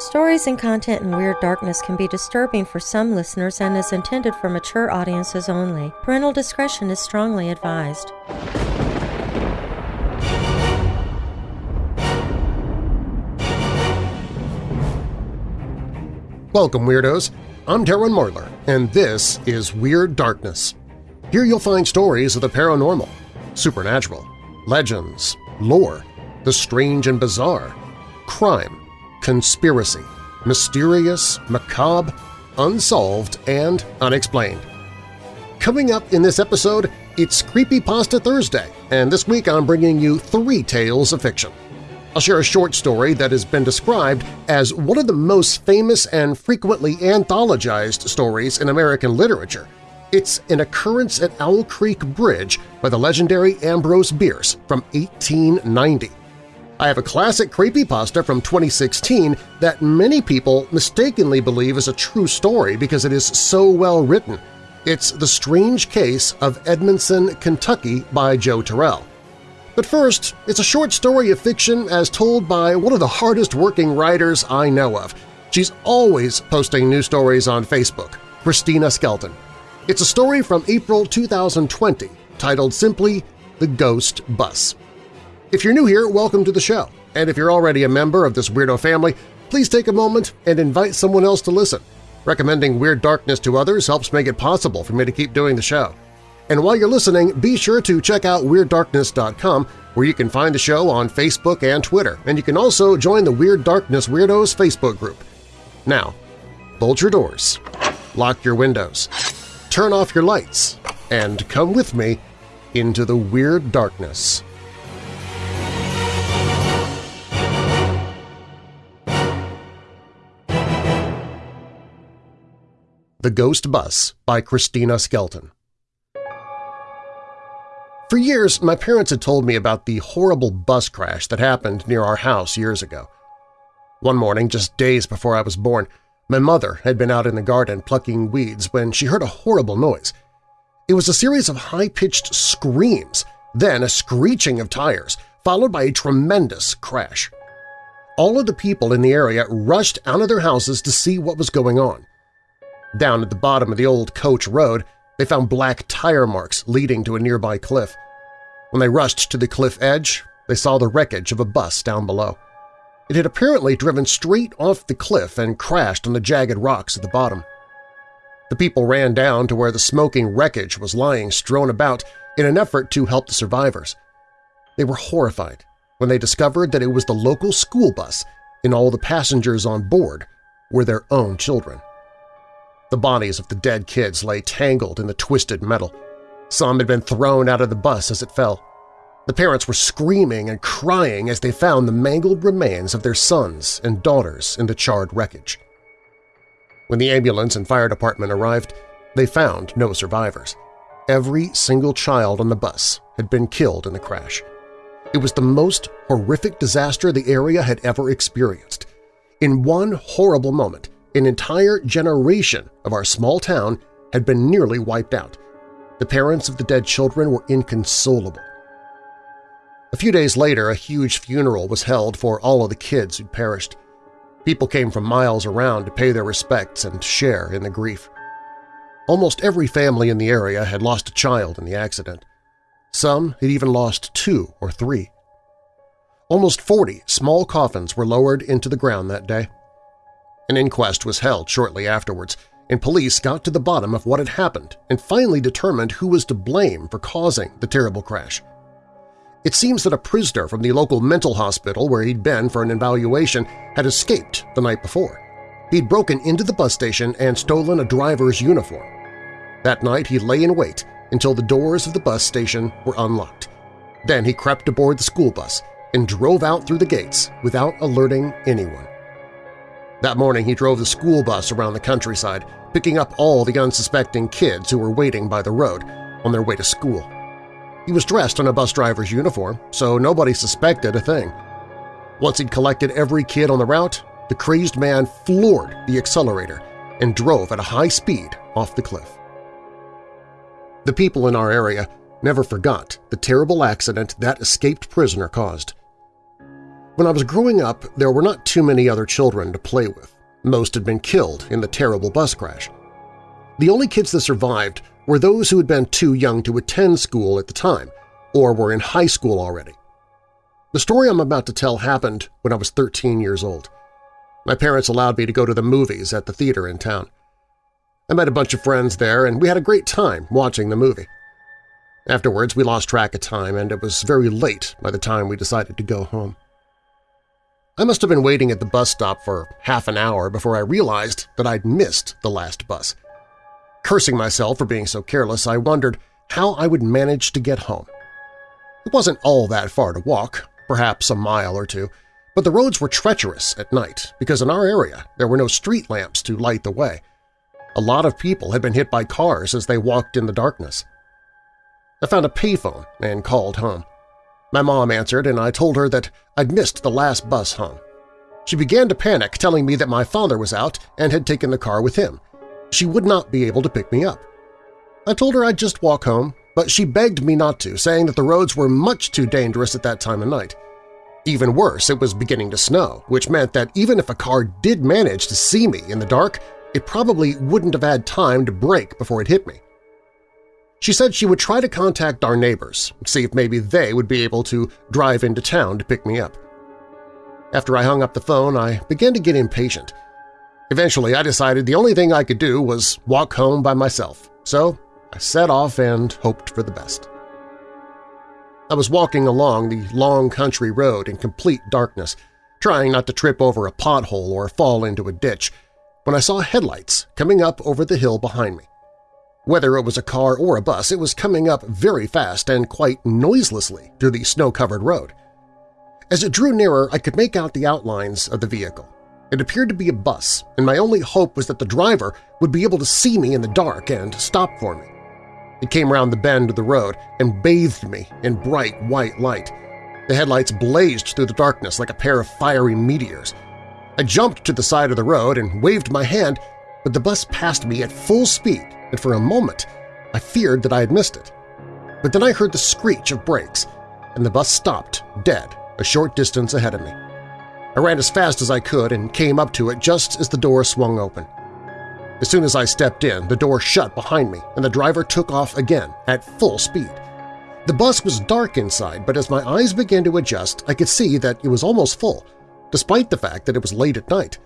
Stories and content in Weird Darkness can be disturbing for some listeners and is intended for mature audiences only. Parental discretion is strongly advised. Welcome, Weirdos! I'm Darren Marlar, and this is Weird Darkness. Here you'll find stories of the paranormal, supernatural, legends, lore, the strange and bizarre, crime, conspiracy, mysterious, macabre, unsolved, and unexplained. Coming up in this episode, it's Creepypasta Thursday, and this week I'm bringing you three tales of fiction. I'll share a short story that has been described as one of the most famous and frequently anthologized stories in American literature. It's an occurrence at Owl Creek Bridge by the legendary Ambrose Bierce from 1890. I have a classic creepypasta from 2016 that many people mistakenly believe is a true story because it is so well written. It's The Strange Case of Edmondson, Kentucky by Joe Terrell. But first, it's a short story of fiction as told by one of the hardest-working writers I know of. She's always posting new stories on Facebook, Christina Skelton. It's a story from April 2020 titled simply The Ghost Bus. If you're new here, welcome to the show, and if you're already a member of this weirdo family, please take a moment and invite someone else to listen. Recommending Weird Darkness to others helps make it possible for me to keep doing the show. And while you're listening, be sure to check out WeirdDarkness.com where you can find the show on Facebook and Twitter, and you can also join the Weird Darkness Weirdos Facebook group. Now, bolt your doors, lock your windows, turn off your lights, and come with me into the Weird Darkness. The Ghost Bus by Christina Skelton For years, my parents had told me about the horrible bus crash that happened near our house years ago. One morning, just days before I was born, my mother had been out in the garden plucking weeds when she heard a horrible noise. It was a series of high-pitched screams, then a screeching of tires, followed by a tremendous crash. All of the people in the area rushed out of their houses to see what was going on. Down at the bottom of the old coach road, they found black tire marks leading to a nearby cliff. When they rushed to the cliff edge, they saw the wreckage of a bus down below. It had apparently driven straight off the cliff and crashed on the jagged rocks at the bottom. The people ran down to where the smoking wreckage was lying strewn about in an effort to help the survivors. They were horrified when they discovered that it was the local school bus and all the passengers on board were their own children. The bodies of the dead kids lay tangled in the twisted metal. Some had been thrown out of the bus as it fell. The parents were screaming and crying as they found the mangled remains of their sons and daughters in the charred wreckage. When the ambulance and fire department arrived, they found no survivors. Every single child on the bus had been killed in the crash. It was the most horrific disaster the area had ever experienced. In one horrible moment, an entire generation of our small town had been nearly wiped out. The parents of the dead children were inconsolable. A few days later, a huge funeral was held for all of the kids who'd perished. People came from miles around to pay their respects and share in the grief. Almost every family in the area had lost a child in the accident. Some had even lost two or three. Almost 40 small coffins were lowered into the ground that day. An inquest was held shortly afterwards, and police got to the bottom of what had happened and finally determined who was to blame for causing the terrible crash. It seems that a prisoner from the local mental hospital where he'd been for an evaluation had escaped the night before. He'd broken into the bus station and stolen a driver's uniform. That night he lay in wait until the doors of the bus station were unlocked. Then he crept aboard the school bus and drove out through the gates without alerting anyone. That morning he drove the school bus around the countryside, picking up all the unsuspecting kids who were waiting by the road on their way to school. He was dressed in a bus driver's uniform, so nobody suspected a thing. Once he'd collected every kid on the route, the crazed man floored the accelerator and drove at a high speed off the cliff. The people in our area never forgot the terrible accident that escaped prisoner caused. When I was growing up, there were not too many other children to play with. Most had been killed in the terrible bus crash. The only kids that survived were those who had been too young to attend school at the time or were in high school already. The story I'm about to tell happened when I was 13 years old. My parents allowed me to go to the movies at the theater in town. I met a bunch of friends there, and we had a great time watching the movie. Afterwards, we lost track of time, and it was very late by the time we decided to go home. I must have been waiting at the bus stop for half an hour before I realized that I'd missed the last bus. Cursing myself for being so careless, I wondered how I would manage to get home. It wasn't all that far to walk, perhaps a mile or two, but the roads were treacherous at night because in our area there were no street lamps to light the way. A lot of people had been hit by cars as they walked in the darkness. I found a payphone and called home. My mom answered and I told her that I'd missed the last bus home. She began to panic, telling me that my father was out and had taken the car with him. She would not be able to pick me up. I told her I'd just walk home, but she begged me not to, saying that the roads were much too dangerous at that time of night. Even worse, it was beginning to snow, which meant that even if a car did manage to see me in the dark, it probably wouldn't have had time to brake before it hit me. She said she would try to contact our neighbors, see if maybe they would be able to drive into town to pick me up. After I hung up the phone, I began to get impatient. Eventually, I decided the only thing I could do was walk home by myself, so I set off and hoped for the best. I was walking along the long country road in complete darkness, trying not to trip over a pothole or fall into a ditch, when I saw headlights coming up over the hill behind me. Whether it was a car or a bus, it was coming up very fast and quite noiselessly through the snow-covered road. As it drew nearer, I could make out the outlines of the vehicle. It appeared to be a bus, and my only hope was that the driver would be able to see me in the dark and stop for me. It came round the bend of the road and bathed me in bright white light. The headlights blazed through the darkness like a pair of fiery meteors. I jumped to the side of the road and waved my hand, but the bus passed me at full speed, and for a moment I feared that I had missed it. But then I heard the screech of brakes, and the bus stopped, dead, a short distance ahead of me. I ran as fast as I could and came up to it just as the door swung open. As soon as I stepped in, the door shut behind me and the driver took off again at full speed. The bus was dark inside, but as my eyes began to adjust, I could see that it was almost full, despite the fact that it was late at night.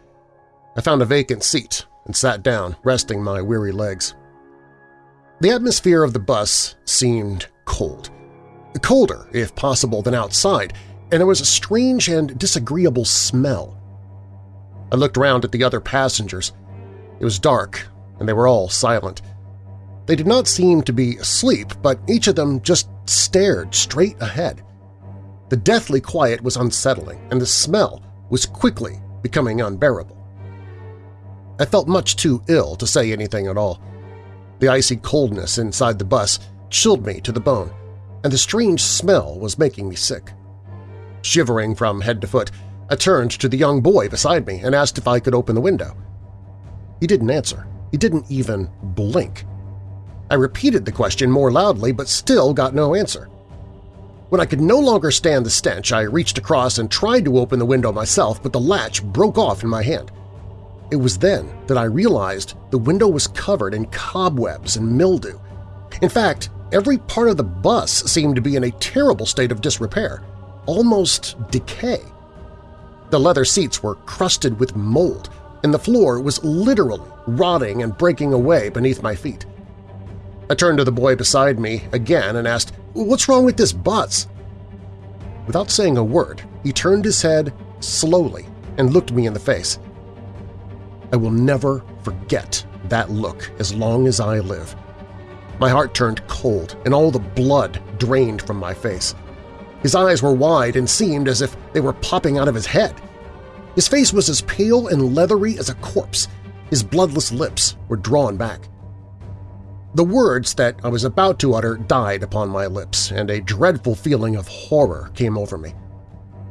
I found a vacant seat and sat down, resting my weary legs. The atmosphere of the bus seemed cold. Colder, if possible, than outside, and there was a strange and disagreeable smell. I looked around at the other passengers. It was dark, and they were all silent. They did not seem to be asleep, but each of them just stared straight ahead. The deathly quiet was unsettling, and the smell was quickly becoming unbearable. I felt much too ill to say anything at all. The icy coldness inside the bus chilled me to the bone, and the strange smell was making me sick. Shivering from head to foot, I turned to the young boy beside me and asked if I could open the window. He didn't answer. He didn't even blink. I repeated the question more loudly but still got no answer. When I could no longer stand the stench, I reached across and tried to open the window myself, but the latch broke off in my hand. It was then that I realized the window was covered in cobwebs and mildew. In fact, every part of the bus seemed to be in a terrible state of disrepair, almost decay. The leather seats were crusted with mold, and the floor was literally rotting and breaking away beneath my feet. I turned to the boy beside me again and asked, what's wrong with this bus? Without saying a word, he turned his head slowly and looked me in the face. I will never forget that look as long as I live. My heart turned cold and all the blood drained from my face. His eyes were wide and seemed as if they were popping out of his head. His face was as pale and leathery as a corpse. His bloodless lips were drawn back. The words that I was about to utter died upon my lips, and a dreadful feeling of horror came over me.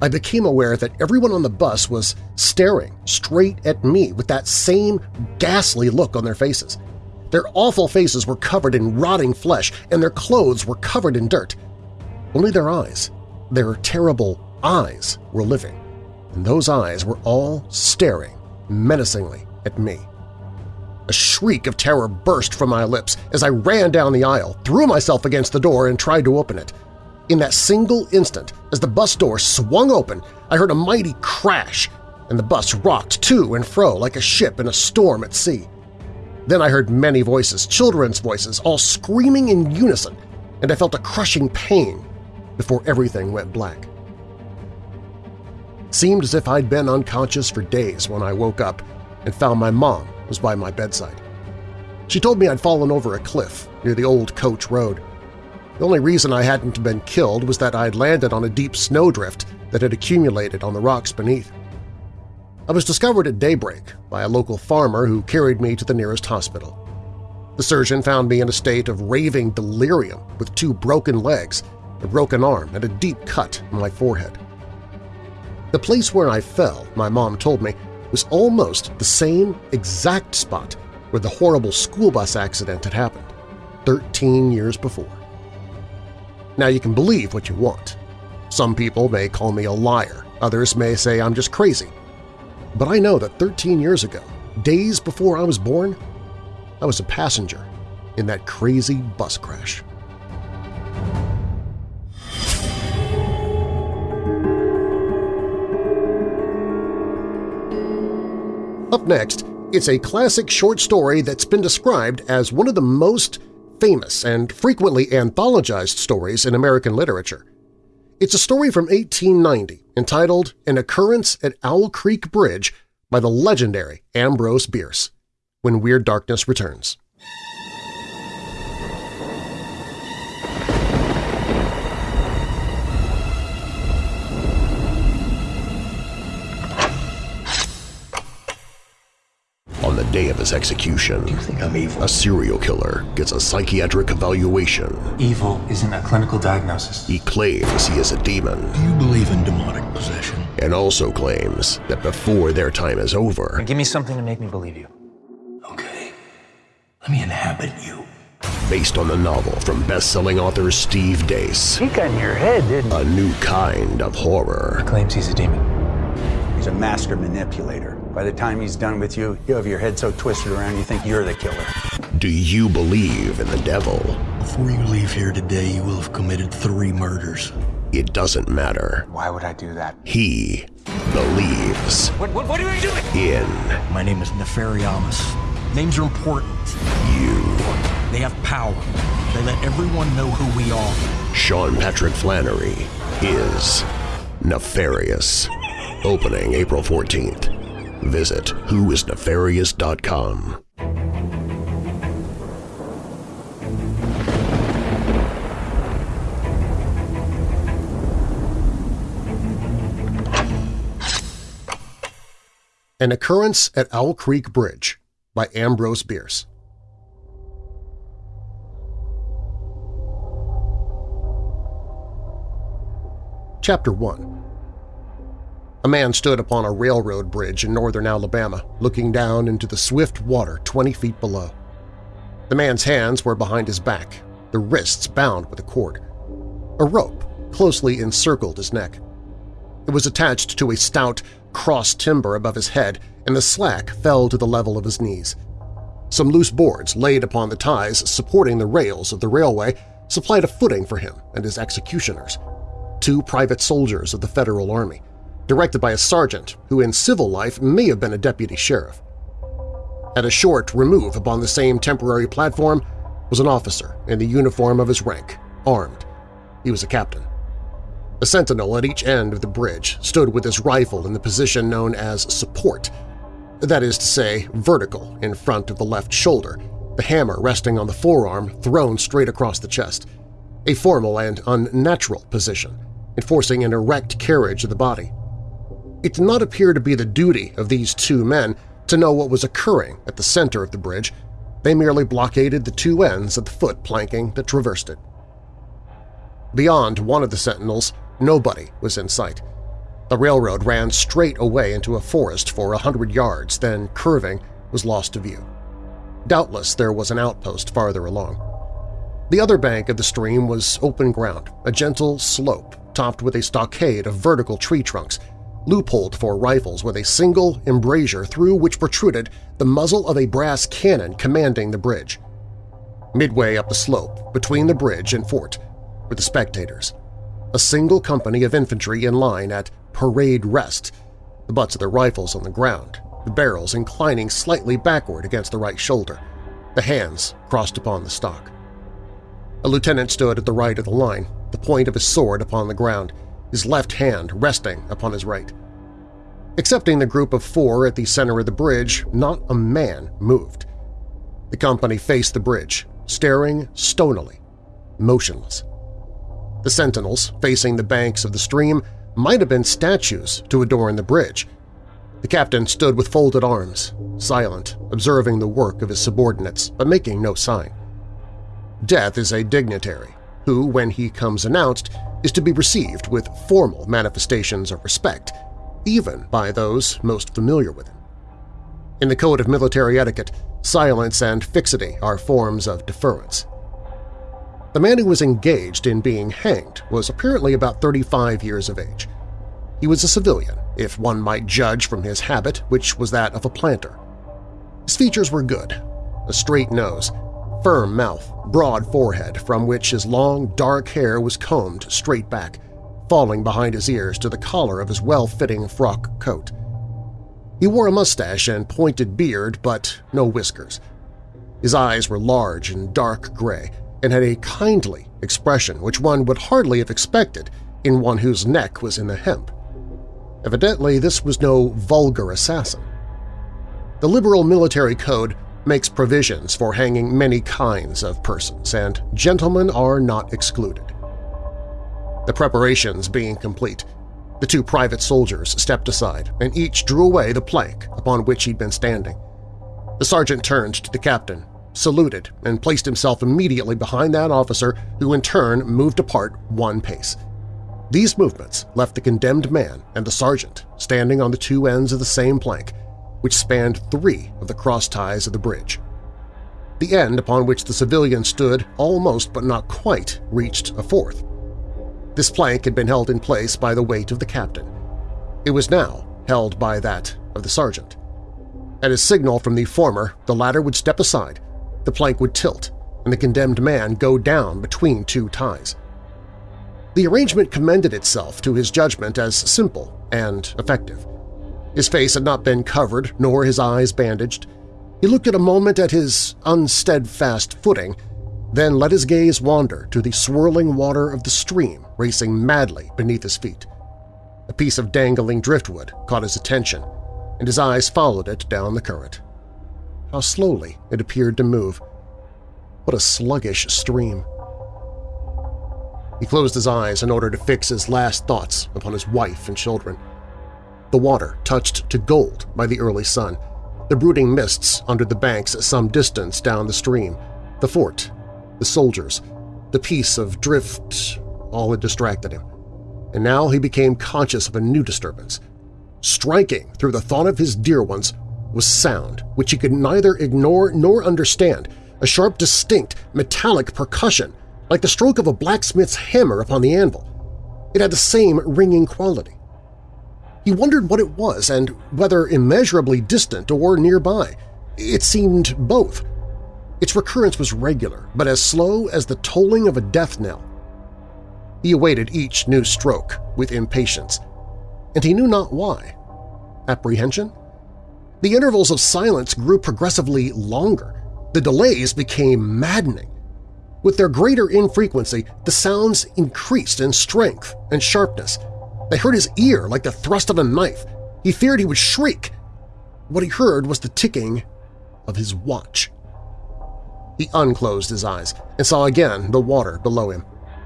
I became aware that everyone on the bus was staring straight at me with that same ghastly look on their faces. Their awful faces were covered in rotting flesh, and their clothes were covered in dirt. Only their eyes, their terrible eyes, were living. and those eyes were all staring menacingly at me. A shriek of terror burst from my lips as I ran down the aisle, threw myself against the door, and tried to open it. In that single instant, as the bus door swung open, I heard a mighty crash, and the bus rocked to and fro like a ship in a storm at sea. Then I heard many voices, children's voices, all screaming in unison, and I felt a crushing pain before everything went black. It seemed as if I'd been unconscious for days when I woke up and found my mom was by my bedside. She told me I'd fallen over a cliff near the old Coach Road. The only reason I hadn't been killed was that I'd landed on a deep snowdrift that had accumulated on the rocks beneath. I was discovered at daybreak by a local farmer who carried me to the nearest hospital. The surgeon found me in a state of raving delirium with two broken legs, a broken arm, and a deep cut on my forehead. The place where I fell, my mom told me, was almost the same exact spot where the horrible school bus accident had happened, 13 years before. Now you can believe what you want. Some people may call me a liar, others may say I'm just crazy. But I know that 13 years ago, days before I was born, I was a passenger in that crazy bus crash. Up next, it's a classic short story that's been described as one of the most famous and frequently anthologized stories in American literature. It's a story from 1890 entitled An Occurrence at Owl Creek Bridge by the legendary Ambrose Bierce, when Weird Darkness returns. On the day of his execution, You think I'm evil? a serial killer gets a psychiatric evaluation. Evil isn't a clinical diagnosis. He claims he is a demon Do you believe in demonic possession? and also claims that before their time is over, Give me something to make me believe you. Okay. Let me inhabit you. based on the novel from best-selling author Steve Deace, He got in your head, didn't he? a new kind of horror. Claims he's a demon. He's a master manipulator. By the time he's done with you, you have your head so twisted around you think you're the killer. Do you believe in the devil? Before you leave here today, you will have committed three murders. It doesn't matter. Why would I do that? He believes What, what, what are you doing? in My name is Nefariamus. Names are important. you. They have power. They let everyone know who we are. Sean Patrick Flanery is nefarious. Opening April 14th. Visit whoisnefarious.com. An Occurrence at Owl Creek Bridge by Ambrose Bierce. Chapter 1 A man stood upon a railroad bridge in northern Alabama, looking down into the swift water 20 feet below. The man's hands were behind his back, the wrists bound with a cord. A rope closely encircled his neck. It was attached to a stout, cross timber above his head, and the slack fell to the level of his knees. Some loose boards laid upon the ties supporting the rails of the railway supplied a footing for him and his executioners, two private soldiers of the Federal Army, directed by a sergeant who in civil life may have been a deputy sheriff. At a short remove upon the same temporary platform was an officer in the uniform of his rank, armed. He was a captain. A sentinel at each end of the bridge stood with his rifle in the position known as support, that is to say, vertical in front of the left shoulder, the hammer resting on the forearm thrown straight across the chest, a formal and unnatural position, enforcing an erect carriage of the body. It did not appear to be the duty of these two men to know what was occurring at the center of the bridge, they merely blockaded the two ends of the foot planking that traversed it. Beyond one of the sentinels, nobody was in sight. The railroad ran straight away into a forest for a hundred yards, then, curving, was lost to view. Doubtless there was an outpost farther along. The other bank of the stream was open ground, a gentle slope topped with a stockade of vertical tree trunks, loopholed for rifles with a single embrasure through which protruded the muzzle of a brass cannon commanding the bridge. Midway up the slope, between the bridge and fort, were the spectators, a single company of infantry in line at parade rest, the butts of their rifles on the ground, the barrels inclining slightly backward against the right shoulder, the hands crossed upon the stock. A lieutenant stood at the right of the line, the point of his sword upon the ground, his left hand resting upon his right. Excepting the group of four at the center of the bridge, not a man moved. The company faced the bridge, staring stonily, motionless. The sentinels, facing the banks of the stream, might have been statues to adorn the bridge. The captain stood with folded arms, silent, observing the work of his subordinates, but making no sign. Death is a dignitary, who, when he comes announced, is to be received with formal manifestations of respect, even by those most familiar with him. In the Code of Military Etiquette, silence and fixity are forms of deference. The man who was engaged in being hanged was apparently about 35 years of age. He was a civilian, if one might judge from his habit, which was that of a planter. His features were good, a straight nose, firm mouth, broad forehead from which his long, dark hair was combed straight back, falling behind his ears to the collar of his well-fitting frock coat. He wore a mustache and pointed beard, but no whiskers. His eyes were large and dark gray and had a kindly expression which one would hardly have expected in one whose neck was in the hemp. Evidently, this was no vulgar assassin. The liberal military code makes provisions for hanging many kinds of persons, and gentlemen are not excluded. The preparations being complete, the two private soldiers stepped aside, and each drew away the plank upon which he'd been standing. The sergeant turned to the captain, saluted, and placed himself immediately behind that officer who in turn moved apart one pace. These movements left the condemned man and the sergeant standing on the two ends of the same plank, which spanned three of the cross ties of the bridge. The end upon which the civilian stood almost but not quite reached a fourth. This plank had been held in place by the weight of the captain. It was now held by that of the sergeant. At a signal from the former, the latter would step aside, the plank would tilt, and the condemned man go down between two ties. The arrangement commended itself to his judgment as simple and effective. His face had not been covered nor his eyes bandaged. He looked at a moment at his unsteadfast footing, then let his gaze wander to the swirling water of the stream racing madly beneath his feet. A piece of dangling driftwood caught his attention, and his eyes followed it down the current. How slowly it appeared to move. What a sluggish stream. He closed his eyes in order to fix his last thoughts upon his wife and children the water touched to gold by the early sun, the brooding mists under the banks some distance down the stream, the fort, the soldiers, the piece of drift, all had distracted him. And now he became conscious of a new disturbance. Striking through the thought of his dear ones was sound which he could neither ignore nor understand, a sharp, distinct, metallic percussion, like the stroke of a blacksmith's hammer upon the anvil. It had the same ringing quality. He wondered what it was and whether immeasurably distant or nearby. It seemed both. Its recurrence was regular, but as slow as the tolling of a death knell. He awaited each new stroke with impatience, and he knew not why. Apprehension? The intervals of silence grew progressively longer. The delays became maddening. With their greater infrequency, the sounds increased in strength and sharpness, they hurt his ear like the thrust of a knife. He feared he would shriek. What he heard was the ticking of his watch. He unclosed his eyes and saw again the water below him.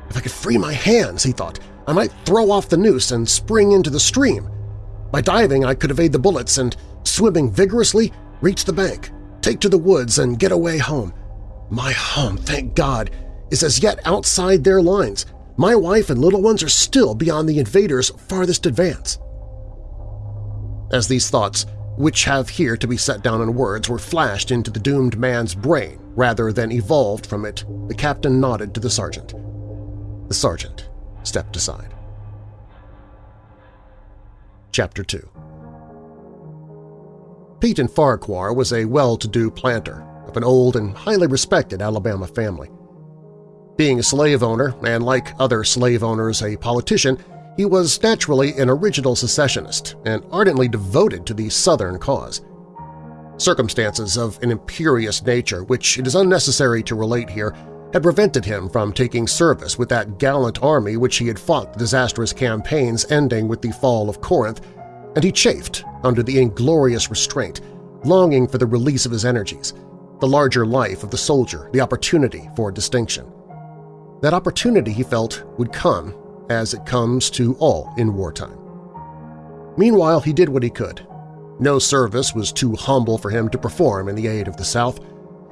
If I could free my hands, he thought, I might throw off the noose and spring into the stream. By diving, I could evade the bullets and, swimming vigorously, reach the bank, take to the woods, and get away home. My home, thank God, is as yet outside their lines, my wife and little ones are still beyond the invaders' farthest advance. As these thoughts, which have here to be set down in words, were flashed into the doomed man's brain rather than evolved from it, the captain nodded to the sergeant. The sergeant stepped aside. Chapter 2 Peyton Farquhar was a well-to-do planter of an old and highly respected Alabama family. Being a slave owner and, like other slave owners, a politician, he was naturally an original secessionist and ardently devoted to the Southern cause. Circumstances of an imperious nature, which it is unnecessary to relate here, had prevented him from taking service with that gallant army which he had fought the disastrous campaigns ending with the fall of Corinth, and he chafed under the inglorious restraint, longing for the release of his energies, the larger life of the soldier, the opportunity for distinction. That opportunity, he felt, would come as it comes to all in wartime. Meanwhile, he did what he could. No service was too humble for him to perform in the aid of the South,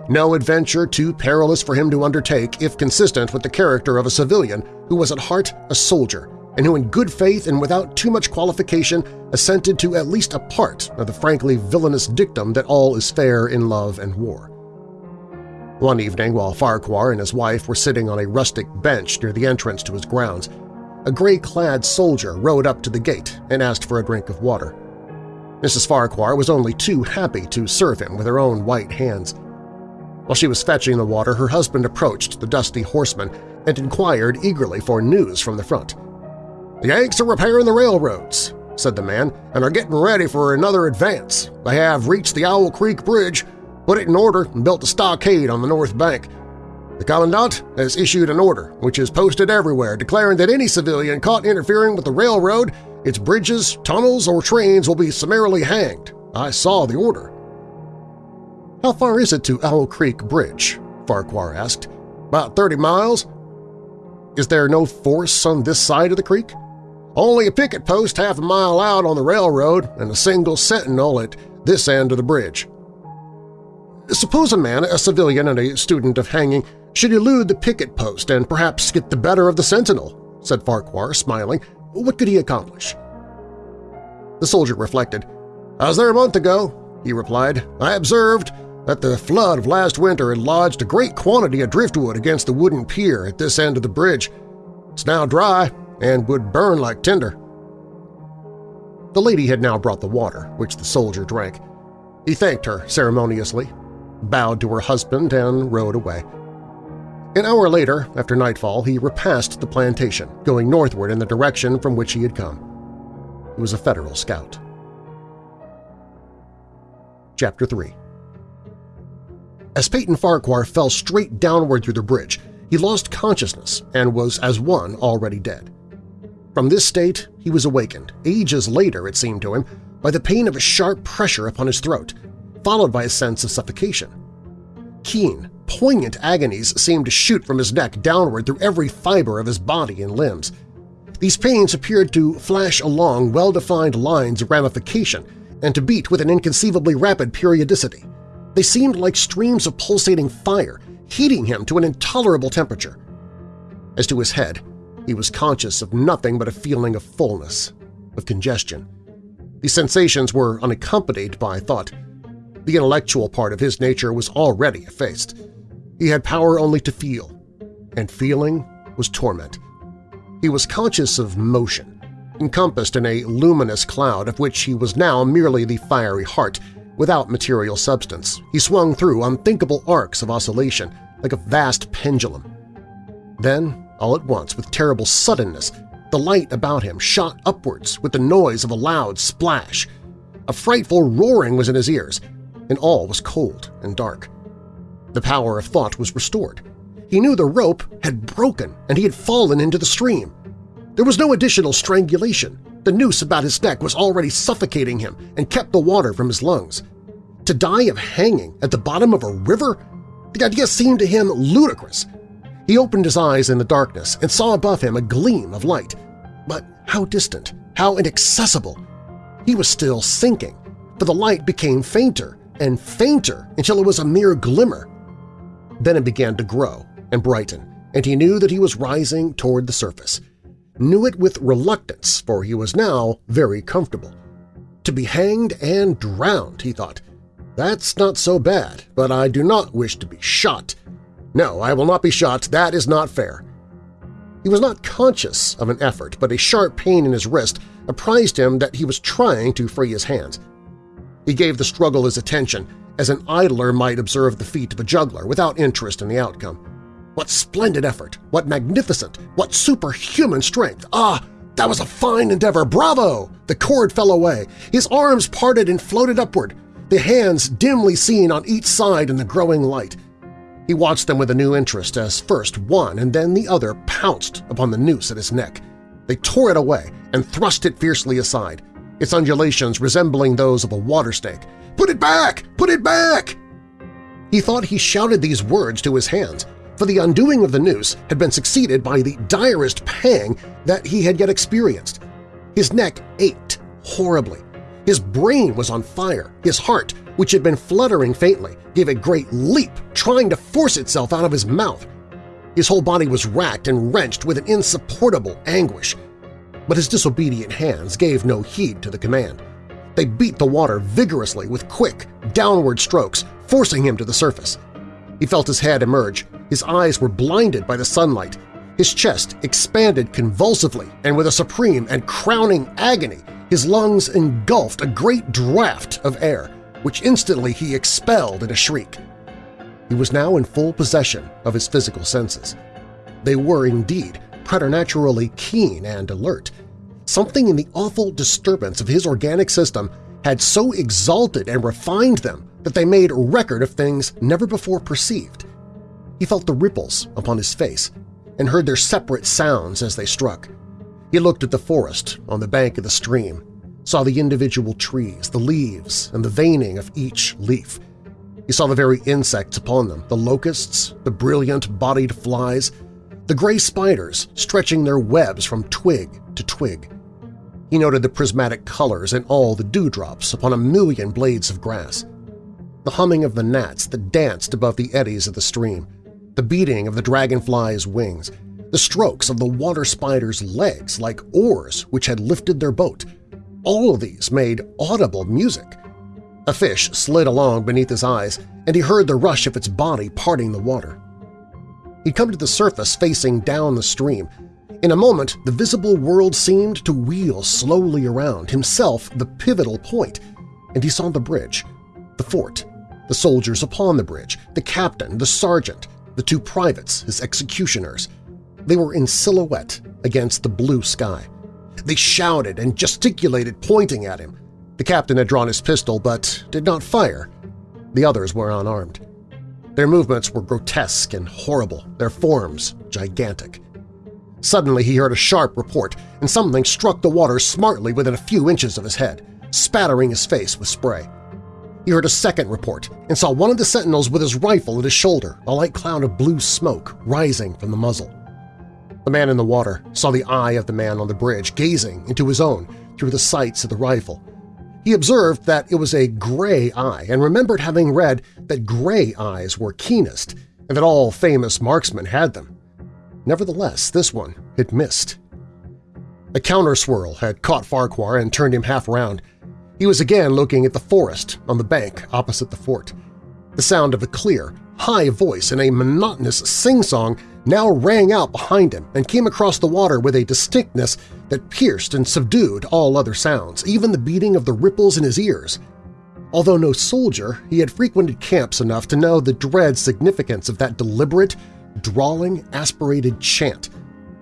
no adventure too perilous for him to undertake if consistent with the character of a civilian who was at heart a soldier and who in good faith and without too much qualification assented to at least a part of the frankly villainous dictum that all is fair in love and war. One evening, while Farquhar and his wife were sitting on a rustic bench near the entrance to his grounds, a gray-clad soldier rode up to the gate and asked for a drink of water. Mrs. Farquhar was only too happy to serve him with her own white hands. While she was fetching the water, her husband approached the dusty horseman and inquired eagerly for news from the front. "'The Yanks are repairing the railroads,' said the man, "'and are getting ready for another advance. They have reached the Owl Creek Bridge, put it in order, and built a stockade on the north bank. The Commandant has issued an order, which is posted everywhere, declaring that any civilian caught interfering with the railroad, its bridges, tunnels, or trains will be summarily hanged. I saw the order. How far is it to Owl Creek Bridge? Farquhar asked. About 30 miles. Is there no force on this side of the creek? Only a picket post half a mile out on the railroad and a single sentinel at this end of the bridge. Suppose a man, a civilian and a student of hanging, should elude the picket post and perhaps get the better of the sentinel, said Farquhar, smiling. What could he accomplish? The soldier reflected. I was there a month ago, he replied. I observed that the flood of last winter had lodged a great quantity of driftwood against the wooden pier at this end of the bridge. It's now dry and would burn like tinder. The lady had now brought the water, which the soldier drank. He thanked her ceremoniously, bowed to her husband, and rode away. An hour later, after nightfall, he repassed the plantation, going northward in the direction from which he had come. He was a Federal scout. Chapter 3 As Peyton Farquhar fell straight downward through the bridge, he lost consciousness and was as one already dead. From this state he was awakened, ages later it seemed to him, by the pain of a sharp pressure upon his throat, followed by a sense of suffocation. Keen, poignant agonies seemed to shoot from his neck downward through every fiber of his body and limbs. These pains appeared to flash along well-defined lines of ramification and to beat with an inconceivably rapid periodicity. They seemed like streams of pulsating fire, heating him to an intolerable temperature. As to his head, he was conscious of nothing but a feeling of fullness, of congestion. These sensations were unaccompanied by thought. The intellectual part of his nature was already effaced. He had power only to feel, and feeling was torment. He was conscious of motion, encompassed in a luminous cloud of which he was now merely the fiery heart, without material substance. He swung through unthinkable arcs of oscillation, like a vast pendulum. Then, all at once, with terrible suddenness, the light about him shot upwards with the noise of a loud splash. A frightful roaring was in his ears, and all was cold and dark. The power of thought was restored. He knew the rope had broken and he had fallen into the stream. There was no additional strangulation. The noose about his neck was already suffocating him and kept the water from his lungs. To die of hanging at the bottom of a river? The idea seemed to him ludicrous. He opened his eyes in the darkness and saw above him a gleam of light. But how distant, how inaccessible! He was still sinking, for the light became fainter and fainter until it was a mere glimmer. Then it began to grow and brighten, and he knew that he was rising toward the surface. Knew it with reluctance, for he was now very comfortable. To be hanged and drowned, he thought. That's not so bad, but I do not wish to be shot. No, I will not be shot. That is not fair. He was not conscious of an effort, but a sharp pain in his wrist apprised him that he was trying to free his hands. He gave the struggle his attention, as an idler might observe the feat of a juggler without interest in the outcome. What splendid effort! What magnificent! What superhuman strength! Ah, that was a fine endeavor! Bravo! The cord fell away. His arms parted and floated upward, the hands dimly seen on each side in the growing light. He watched them with a new interest as first one and then the other pounced upon the noose at his neck. They tore it away and thrust it fiercely aside, its undulations resembling those of a water snake. "'Put it back! Put it back!' He thought he shouted these words to his hands, for the undoing of the noose had been succeeded by the direst pang that he had yet experienced. His neck ached horribly. His brain was on fire. His heart, which had been fluttering faintly, gave a great leap, trying to force itself out of his mouth. His whole body was racked and wrenched with an insupportable anguish. But his disobedient hands gave no heed to the command. They beat the water vigorously with quick, downward strokes, forcing him to the surface. He felt his head emerge. His eyes were blinded by the sunlight. His chest expanded convulsively, and with a supreme and crowning agony, his lungs engulfed a great draught of air, which instantly he expelled in a shriek. He was now in full possession of his physical senses. They were indeed preternaturally keen and alert. Something in the awful disturbance of his organic system had so exalted and refined them that they made record of things never before perceived. He felt the ripples upon his face and heard their separate sounds as they struck. He looked at the forest on the bank of the stream, saw the individual trees, the leaves, and the veining of each leaf. He saw the very insects upon them, the locusts, the brilliant-bodied flies, the gray spiders stretching their webs from twig to twig. He noted the prismatic colors in all the dewdrops upon a million blades of grass, the humming of the gnats that danced above the eddies of the stream, the beating of the dragonfly's wings, the strokes of the water spider's legs like oars which had lifted their boat. All of these made audible music. A fish slid along beneath his eyes, and he heard the rush of its body parting the water. He'd come to the surface facing down the stream. In a moment, the visible world seemed to wheel slowly around, himself the pivotal point, and he saw the bridge, the fort, the soldiers upon the bridge, the captain, the sergeant, the two privates, his executioners. They were in silhouette against the blue sky. They shouted and gesticulated, pointing at him. The captain had drawn his pistol but did not fire. The others were unarmed. Their movements were grotesque and horrible, their forms gigantic. Suddenly he heard a sharp report, and something struck the water smartly within a few inches of his head, spattering his face with spray. He heard a second report and saw one of the sentinels with his rifle at his shoulder, a light cloud of blue smoke rising from the muzzle. The man in the water saw the eye of the man on the bridge gazing into his own through the sights of the rifle he observed that it was a gray eye and remembered having read that gray eyes were keenest and that all famous marksmen had them. Nevertheless, this one had missed. A counter-swirl had caught Farquhar and turned him half around. He was again looking at the forest on the bank opposite the fort. The sound of a clear, high voice in a monotonous sing-song now rang out behind him and came across the water with a distinctness that pierced and subdued all other sounds, even the beating of the ripples in his ears. Although no soldier, he had frequented camps enough to know the dread significance of that deliberate, drawling, aspirated chant.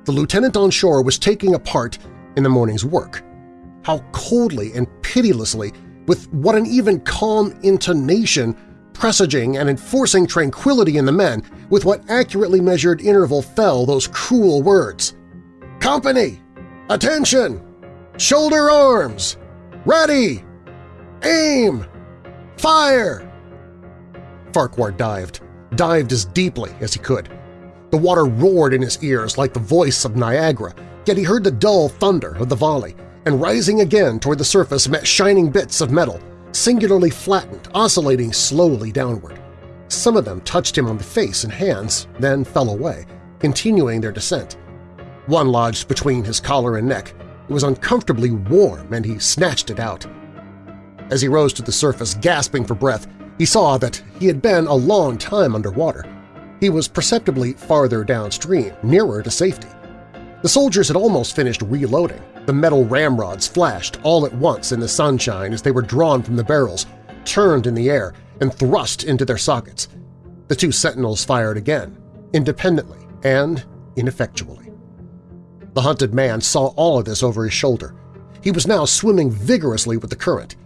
The lieutenant on shore was taking a part in the morning's work. How coldly and pitilessly, with what an even calm intonation presaging and enforcing tranquility in the men, with what accurately measured interval fell those cruel words. Company! Attention! Shoulder arms! Ready! Aim! Fire! Farquhar dived, dived as deeply as he could. The water roared in his ears like the voice of Niagara, yet he heard the dull thunder of the volley, and rising again toward the surface met shining bits of metal, singularly flattened, oscillating slowly downward. Some of them touched him on the face and hands, then fell away, continuing their descent. One lodged between his collar and neck. It was uncomfortably warm, and he snatched it out. As he rose to the surface, gasping for breath, he saw that he had been a long time underwater. He was perceptibly farther downstream, nearer to safety. The soldiers had almost finished reloading. The metal ramrods flashed all at once in the sunshine as they were drawn from the barrels, turned in the air, and thrust into their sockets. The two sentinels fired again, independently and ineffectually. The hunted man saw all of this over his shoulder. He was now swimming vigorously with the current.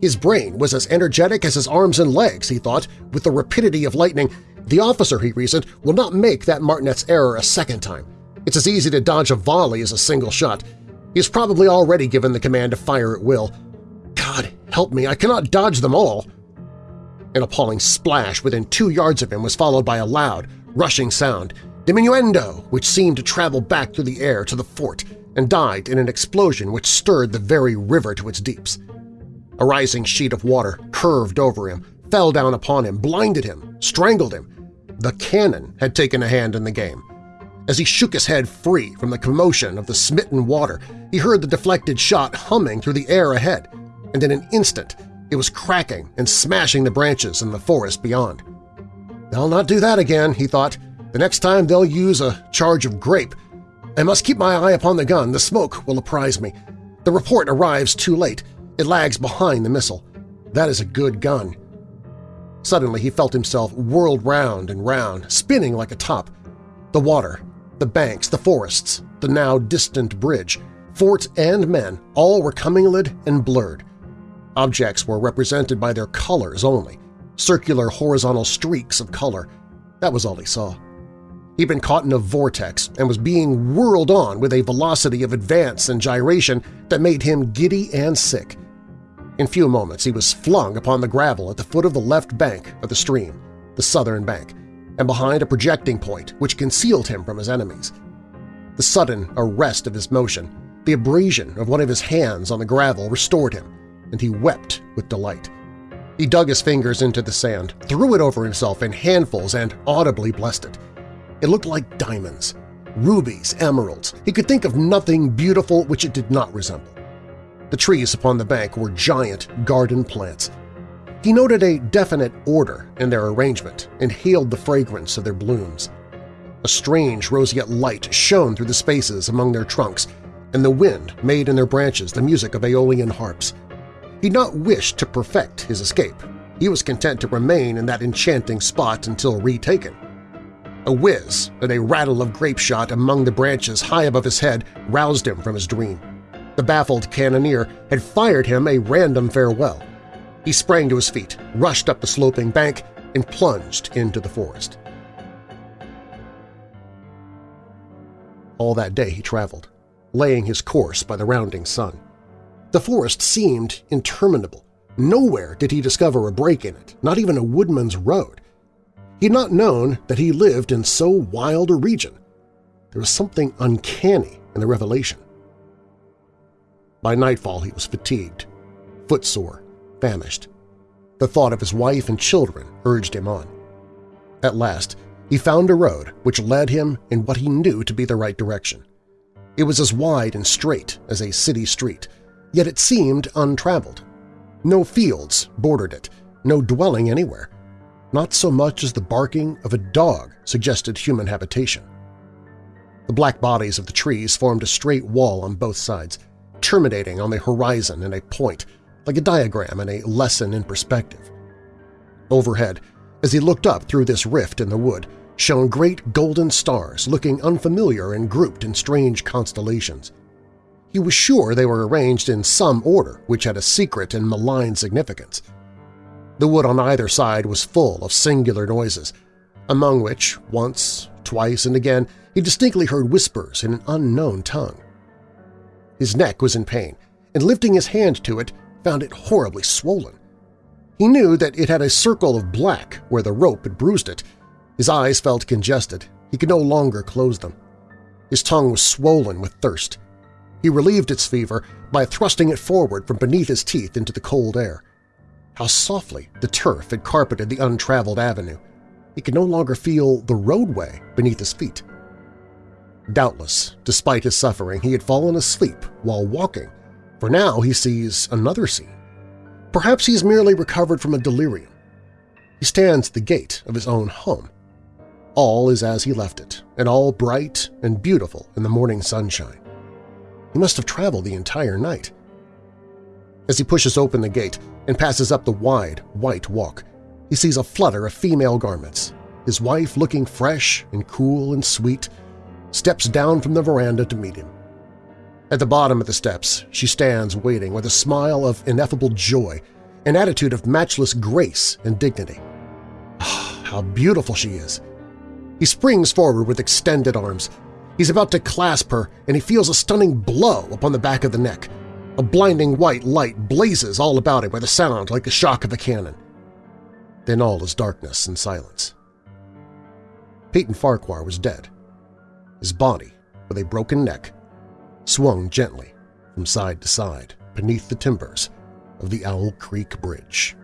His brain was as energetic as his arms and legs, he thought, with the rapidity of lightning. The officer, he reasoned, will not make that martinet's error a second time. It's as easy to dodge a volley as a single shot. He has probably already given the command to fire at will. God help me, I cannot dodge them all! An appalling splash within two yards of him was followed by a loud, rushing sound, diminuendo, which seemed to travel back through the air to the fort and died in an explosion which stirred the very river to its deeps. A rising sheet of water curved over him, fell down upon him, blinded him, strangled him. The cannon had taken a hand in the game. As he shook his head free from the commotion of the smitten water, he heard the deflected shot humming through the air ahead, and in an instant it was cracking and smashing the branches in the forest beyond. They'll not do that again, he thought. The next time they'll use a charge of grape. I must keep my eye upon the gun. The smoke will apprise me. The report arrives too late. It lags behind the missile. That is a good gun. Suddenly he felt himself whirled round and round, spinning like a top. The water, the banks, the forests, the now distant bridge, fort and men all were commingled and blurred. Objects were represented by their colors only, circular horizontal streaks of color. That was all he saw. He'd been caught in a vortex and was being whirled on with a velocity of advance and gyration that made him giddy and sick. In few moments he was flung upon the gravel at the foot of the left bank of the stream, the southern bank, and behind a projecting point which concealed him from his enemies. The sudden arrest of his motion, the abrasion of one of his hands on the gravel restored him, and he wept with delight. He dug his fingers into the sand, threw it over himself in handfuls, and audibly blessed it. It looked like diamonds, rubies, emeralds. He could think of nothing beautiful which it did not resemble. The trees upon the bank were giant garden plants. He noted a definite order in their arrangement, and hailed the fragrance of their blooms. A strange roseate light shone through the spaces among their trunks, and the wind made in their branches the music of aeolian harps. He'd not wished to perfect his escape. He was content to remain in that enchanting spot until retaken. A whiz and a rattle of grape shot among the branches high above his head roused him from his dream. The baffled cannoneer had fired him a random farewell. He sprang to his feet, rushed up the sloping bank, and plunged into the forest. All that day he traveled, laying his course by the rounding sun. The forest seemed interminable. Nowhere did he discover a break in it, not even a woodman's road. He had not known that he lived in so wild a region. There was something uncanny in the revelation. By nightfall he was fatigued, footsore, famished. The thought of his wife and children urged him on. At last, he found a road which led him in what he knew to be the right direction. It was as wide and straight as a city street, yet it seemed untraveled. No fields bordered it, no dwelling anywhere. Not so much as the barking of a dog suggested human habitation. The black bodies of the trees formed a straight wall on both sides, terminating on the horizon in a point, like a diagram in a lesson in perspective. Overhead, as he looked up through this rift in the wood, shone great golden stars looking unfamiliar and grouped in strange constellations. He was sure they were arranged in some order which had a secret and malign significance. The wood on either side was full of singular noises, among which, once, twice, and again, he distinctly heard whispers in an unknown tongue. His neck was in pain, and lifting his hand to it, found it horribly swollen. He knew that it had a circle of black where the rope had bruised it. His eyes felt congested. He could no longer close them. His tongue was swollen with thirst. He relieved its fever by thrusting it forward from beneath his teeth into the cold air. How softly the turf had carpeted the untraveled avenue. He could no longer feel the roadway beneath his feet. Doubtless, despite his suffering, he had fallen asleep while walking, for now he sees another scene. Perhaps he has merely recovered from a delirium. He stands at the gate of his own home. all is as he left it, and all bright and beautiful in the morning sunshine. He must have traveled the entire night. As he pushes open the gate and passes up the wide, white walk, he sees a flutter of female garments. His wife, looking fresh and cool and sweet, steps down from the veranda to meet him. At the bottom of the steps, she stands waiting with a smile of ineffable joy, an attitude of matchless grace and dignity. Ah, how beautiful she is! He springs forward with extended arms. He's about to clasp her, and he feels a stunning blow upon the back of the neck. A blinding white light blazes all about him with a sound like the shock of a cannon. Then all is darkness and silence. Peyton Farquhar was dead. His body, with a broken neck, swung gently from side to side beneath the timbers of the Owl Creek Bridge.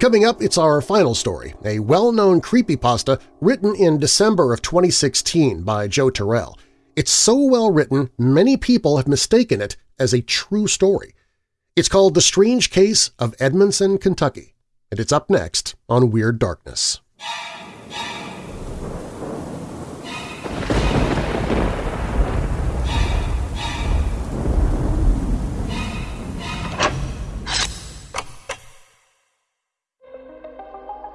Coming up, it's our final story, a well-known creepypasta written in December of 2016 by Joe Terrell. It's so well written, many people have mistaken it as a true story. It's called The Strange Case of Edmondson, Kentucky, and it's up next on Weird Darkness.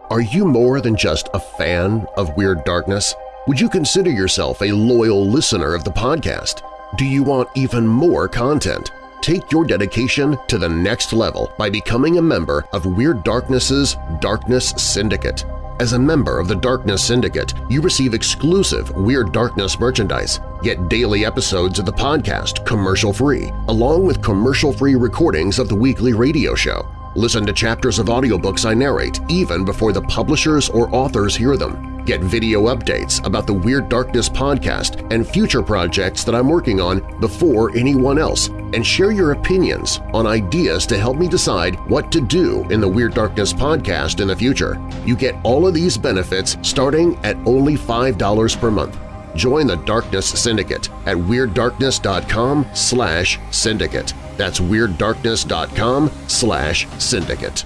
Are you more than just a fan of Weird Darkness? Would you consider yourself a loyal listener of the podcast? Do you want even more content? Take your dedication to the next level by becoming a member of Weird Darkness's Darkness Syndicate. As a member of the Darkness Syndicate, you receive exclusive Weird Darkness merchandise, get daily episodes of the podcast commercial-free, along with commercial-free recordings of the weekly radio show. Listen to chapters of audiobooks I narrate even before the publishers or authors hear them. Get video updates about the Weird Darkness podcast and future projects that I'm working on before anyone else, and share your opinions on ideas to help me decide what to do in the Weird Darkness podcast in the future. You get all of these benefits starting at only $5 per month. Join the Darkness Syndicate at WeirdDarkness.com slash syndicate. That's WeirdDarkness.com slash syndicate.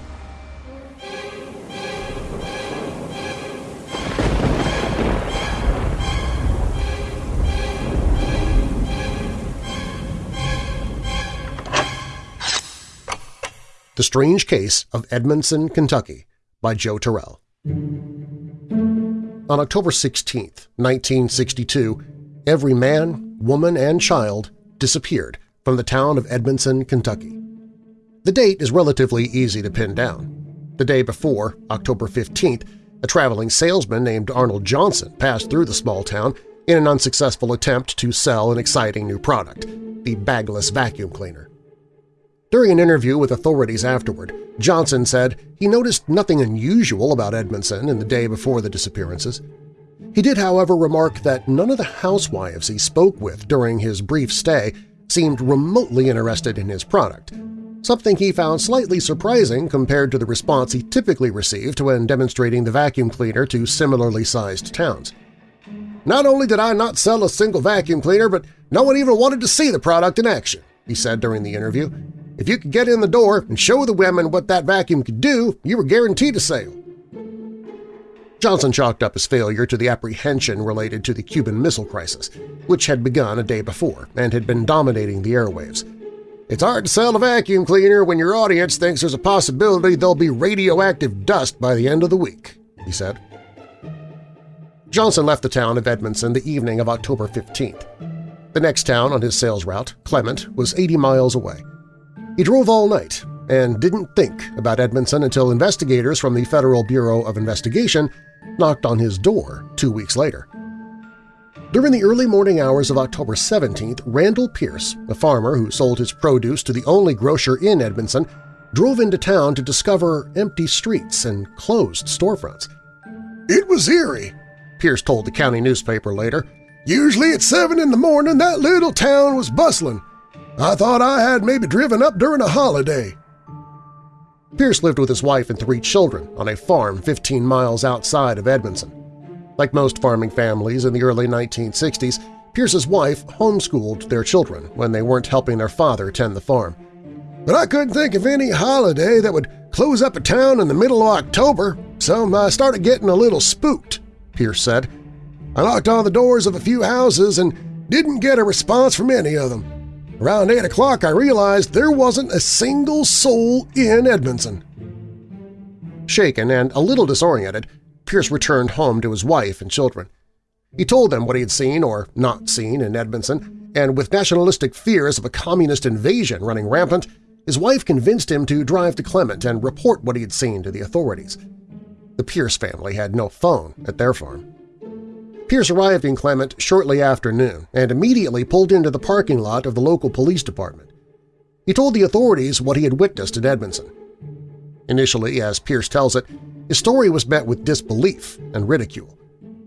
The Strange Case of Edmondson, Kentucky by Joe Terrell. On October 16, 1962, every man, woman, and child disappeared from the town of Edmondson, Kentucky. The date is relatively easy to pin down. The day before, October 15th, a traveling salesman named Arnold Johnson passed through the small town in an unsuccessful attempt to sell an exciting new product, the bagless vacuum cleaner. During an interview with authorities afterward, Johnson said he noticed nothing unusual about Edmondson in the day before the disappearances. He did, however, remark that none of the housewives he spoke with during his brief stay seemed remotely interested in his product, something he found slightly surprising compared to the response he typically received when demonstrating the vacuum cleaner to similarly sized towns. Not only did I not sell a single vacuum cleaner, but no one even wanted to see the product in action, he said during the interview. If you could get in the door and show the women what that vacuum could do, you were guaranteed a sale. Johnson chalked up his failure to the apprehension related to the Cuban Missile Crisis, which had begun a day before and had been dominating the airwaves. It's hard to sell a vacuum cleaner when your audience thinks there's a possibility there'll be radioactive dust by the end of the week, he said. Johnson left the town of Edmondson the evening of October 15th. The next town on his sales route, Clement, was 80 miles away. He drove all night and didn't think about Edmondson until investigators from the Federal Bureau of Investigation knocked on his door two weeks later. During the early morning hours of October 17th, Randall Pierce, a farmer who sold his produce to the only grocer in Edmondson, drove into town to discover empty streets and closed storefronts. It was eerie, Pierce told the county newspaper later. Usually at 7 in the morning that little town was bustling. I thought I had maybe driven up during a holiday. Pierce lived with his wife and three children on a farm 15 miles outside of Edmondson. Like most farming families in the early 1960s, Pierce's wife homeschooled their children when they weren't helping their father tend the farm. But I couldn't think of any holiday that would close up a town in the middle of October, so I started getting a little spooked, Pierce said. I knocked on the doors of a few houses and didn't get a response from any of them. Around 8 o'clock I realized there wasn't a single soul in Edmondson. Shaken and a little disoriented, Pierce returned home to his wife and children. He told them what he had seen or not seen in Edmondson, and with nationalistic fears of a communist invasion running rampant, his wife convinced him to drive to Clement and report what he had seen to the authorities. The Pierce family had no phone at their farm. Pierce arrived in Clement shortly after noon and immediately pulled into the parking lot of the local police department. He told the authorities what he had witnessed in Edmondson. Initially, as Pierce tells it, his story was met with disbelief and ridicule.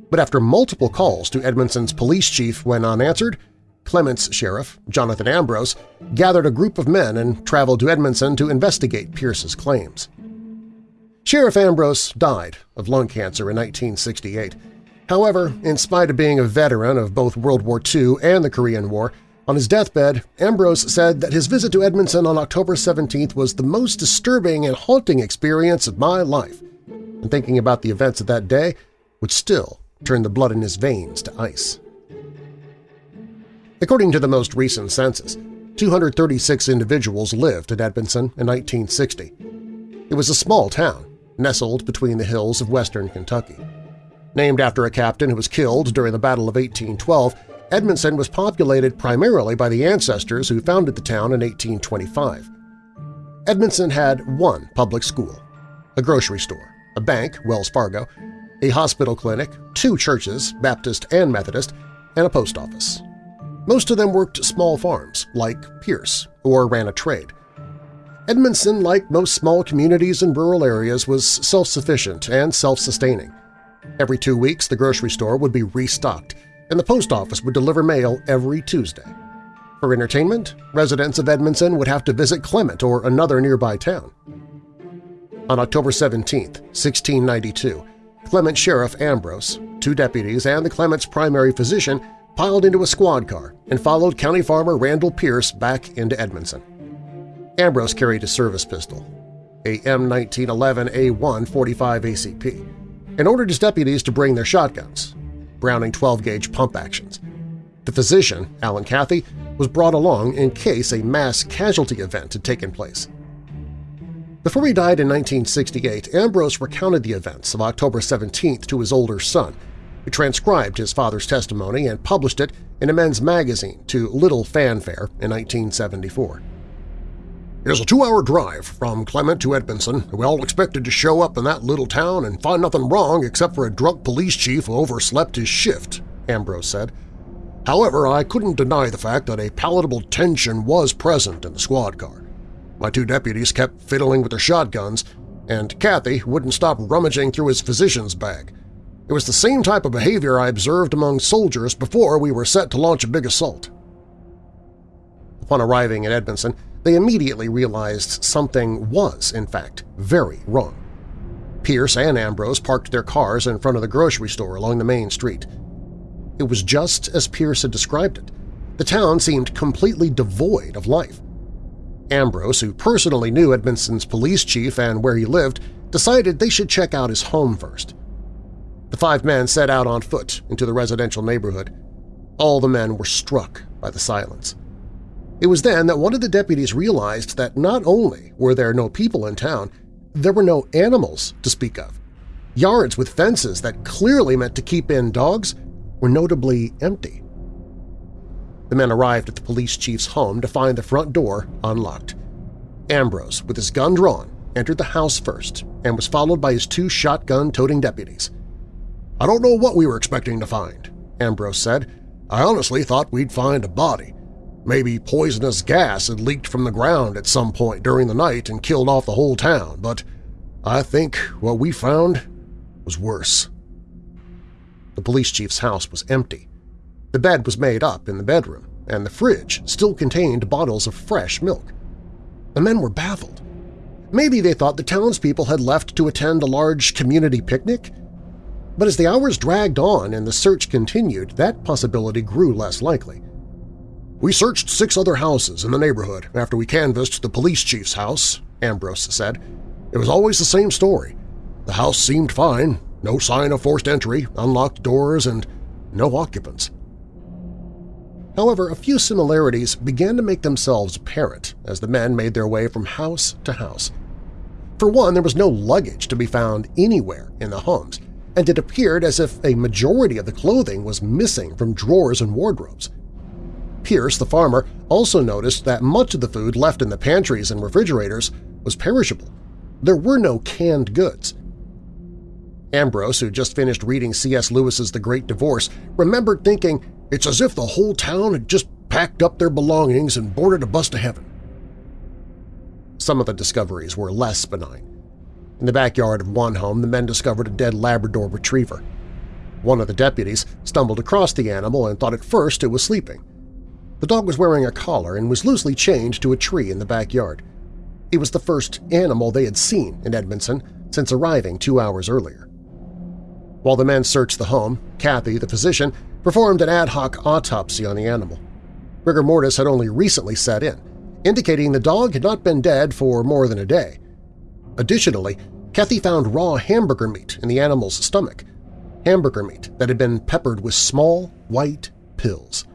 But after multiple calls to Edmondson's police chief went unanswered, Clement's sheriff, Jonathan Ambrose, gathered a group of men and traveled to Edmondson to investigate Pierce's claims. Sheriff Ambrose died of lung cancer in 1968. However, in spite of being a veteran of both World War II and the Korean War, on his deathbed, Ambrose said that his visit to Edmondson on October 17th was the most disturbing and haunting experience of my life, and thinking about the events of that day would still turn the blood in his veins to ice. According to the most recent census, 236 individuals lived in Edmondson in 1960. It was a small town, nestled between the hills of western Kentucky. Named after a captain who was killed during the Battle of 1812, Edmondson was populated primarily by the ancestors who founded the town in 1825. Edmondson had one public school, a grocery store, a bank, Wells Fargo, a hospital clinic, two churches, Baptist and Methodist, and a post office. Most of them worked small farms, like Pierce, or ran a trade. Edmondson, like most small communities in rural areas, was self-sufficient and self-sustaining. Every two weeks, the grocery store would be restocked, and the post office would deliver mail every Tuesday. For entertainment, residents of Edmondson would have to visit Clement or another nearby town. On October 17, 1692, Clement Sheriff Ambrose, two deputies, and the Clement's primary physician piled into a squad car and followed county farmer Randall Pierce back into Edmondson. Ambrose carried a service pistol, a M1911A1 45 ACP, and ordered his deputies to bring their shotguns, Browning 12-gauge pump actions. The physician, Alan Cathy, was brought along in case a mass casualty event had taken place. Before he died in 1968, Ambrose recounted the events of October 17th to his older son, who transcribed his father's testimony and published it in a men's magazine to little fanfare in 1974. It is a two-hour drive from Clement to Edmondson, we all expected to show up in that little town and find nothing wrong except for a drunk police chief who overslept his shift, Ambrose said. However, I couldn't deny the fact that a palatable tension was present in the squad car. My two deputies kept fiddling with their shotguns, and Kathy wouldn't stop rummaging through his physician's bag. It was the same type of behavior I observed among soldiers before we were set to launch a big assault. Upon arriving at Edmondson, they immediately realized something was, in fact, very wrong. Pierce and Ambrose parked their cars in front of the grocery store along the main street. It was just as Pierce had described it. The town seemed completely devoid of life. Ambrose, who personally knew Edmondson's police chief and where he lived, decided they should check out his home first. The five men set out on foot into the residential neighborhood. All the men were struck by the silence. It was then that one of the deputies realized that not only were there no people in town, there were no animals to speak of. Yards with fences that clearly meant to keep in dogs were notably empty. The men arrived at the police chief's home to find the front door unlocked. Ambrose, with his gun drawn, entered the house first and was followed by his two shotgun-toting deputies. I don't know what we were expecting to find, Ambrose said. I honestly thought we'd find a body. Maybe poisonous gas had leaked from the ground at some point during the night and killed off the whole town, but I think what we found was worse. The police chief's house was empty. The bed was made up in the bedroom, and the fridge still contained bottles of fresh milk. The men were baffled. Maybe they thought the townspeople had left to attend a large community picnic? But as the hours dragged on and the search continued, that possibility grew less likely. We searched six other houses in the neighborhood after we canvassed the police chief's house, Ambrose said. It was always the same story. The house seemed fine, no sign of forced entry, unlocked doors, and no occupants. However, a few similarities began to make themselves apparent as the men made their way from house to house. For one, there was no luggage to be found anywhere in the homes, and it appeared as if a majority of the clothing was missing from drawers and wardrobes. Pierce, the farmer, also noticed that much of the food left in the pantries and refrigerators was perishable. There were no canned goods. Ambrose, who just finished reading C.S. Lewis's The Great Divorce, remembered thinking, it's as if the whole town had just packed up their belongings and boarded a bus to heaven. Some of the discoveries were less benign. In the backyard of one home, the men discovered a dead Labrador retriever. One of the deputies stumbled across the animal and thought at first it was sleeping. The dog was wearing a collar and was loosely chained to a tree in the backyard. It was the first animal they had seen in Edmondson since arriving two hours earlier. While the men searched the home, Kathy, the physician, performed an ad hoc autopsy on the animal. Rigor mortis had only recently set in, indicating the dog had not been dead for more than a day. Additionally, Kathy found raw hamburger meat in the animal's stomach, hamburger meat that had been peppered with small, white pills.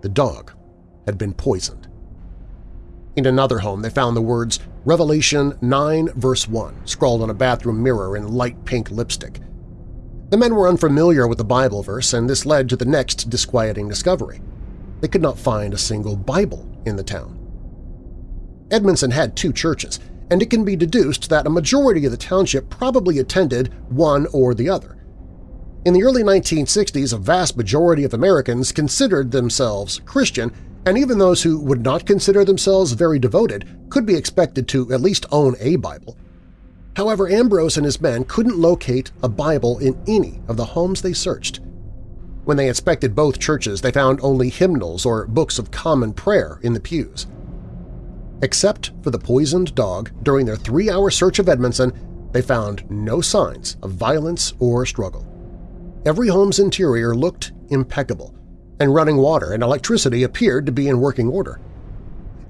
The dog had been poisoned. In another home, they found the words Revelation 9 verse 1 scrawled on a bathroom mirror in light pink lipstick. The men were unfamiliar with the Bible verse, and this led to the next disquieting discovery. They could not find a single Bible in the town. Edmondson had two churches, and it can be deduced that a majority of the township probably attended one or the other. In the early 1960s, a vast majority of Americans considered themselves Christian, and even those who would not consider themselves very devoted could be expected to at least own a Bible. However, Ambrose and his men couldn't locate a Bible in any of the homes they searched. When they inspected both churches, they found only hymnals or books of common prayer in the pews. Except for the poisoned dog, during their three-hour search of Edmondson, they found no signs of violence or struggle. Every home's interior looked impeccable, and running water and electricity appeared to be in working order.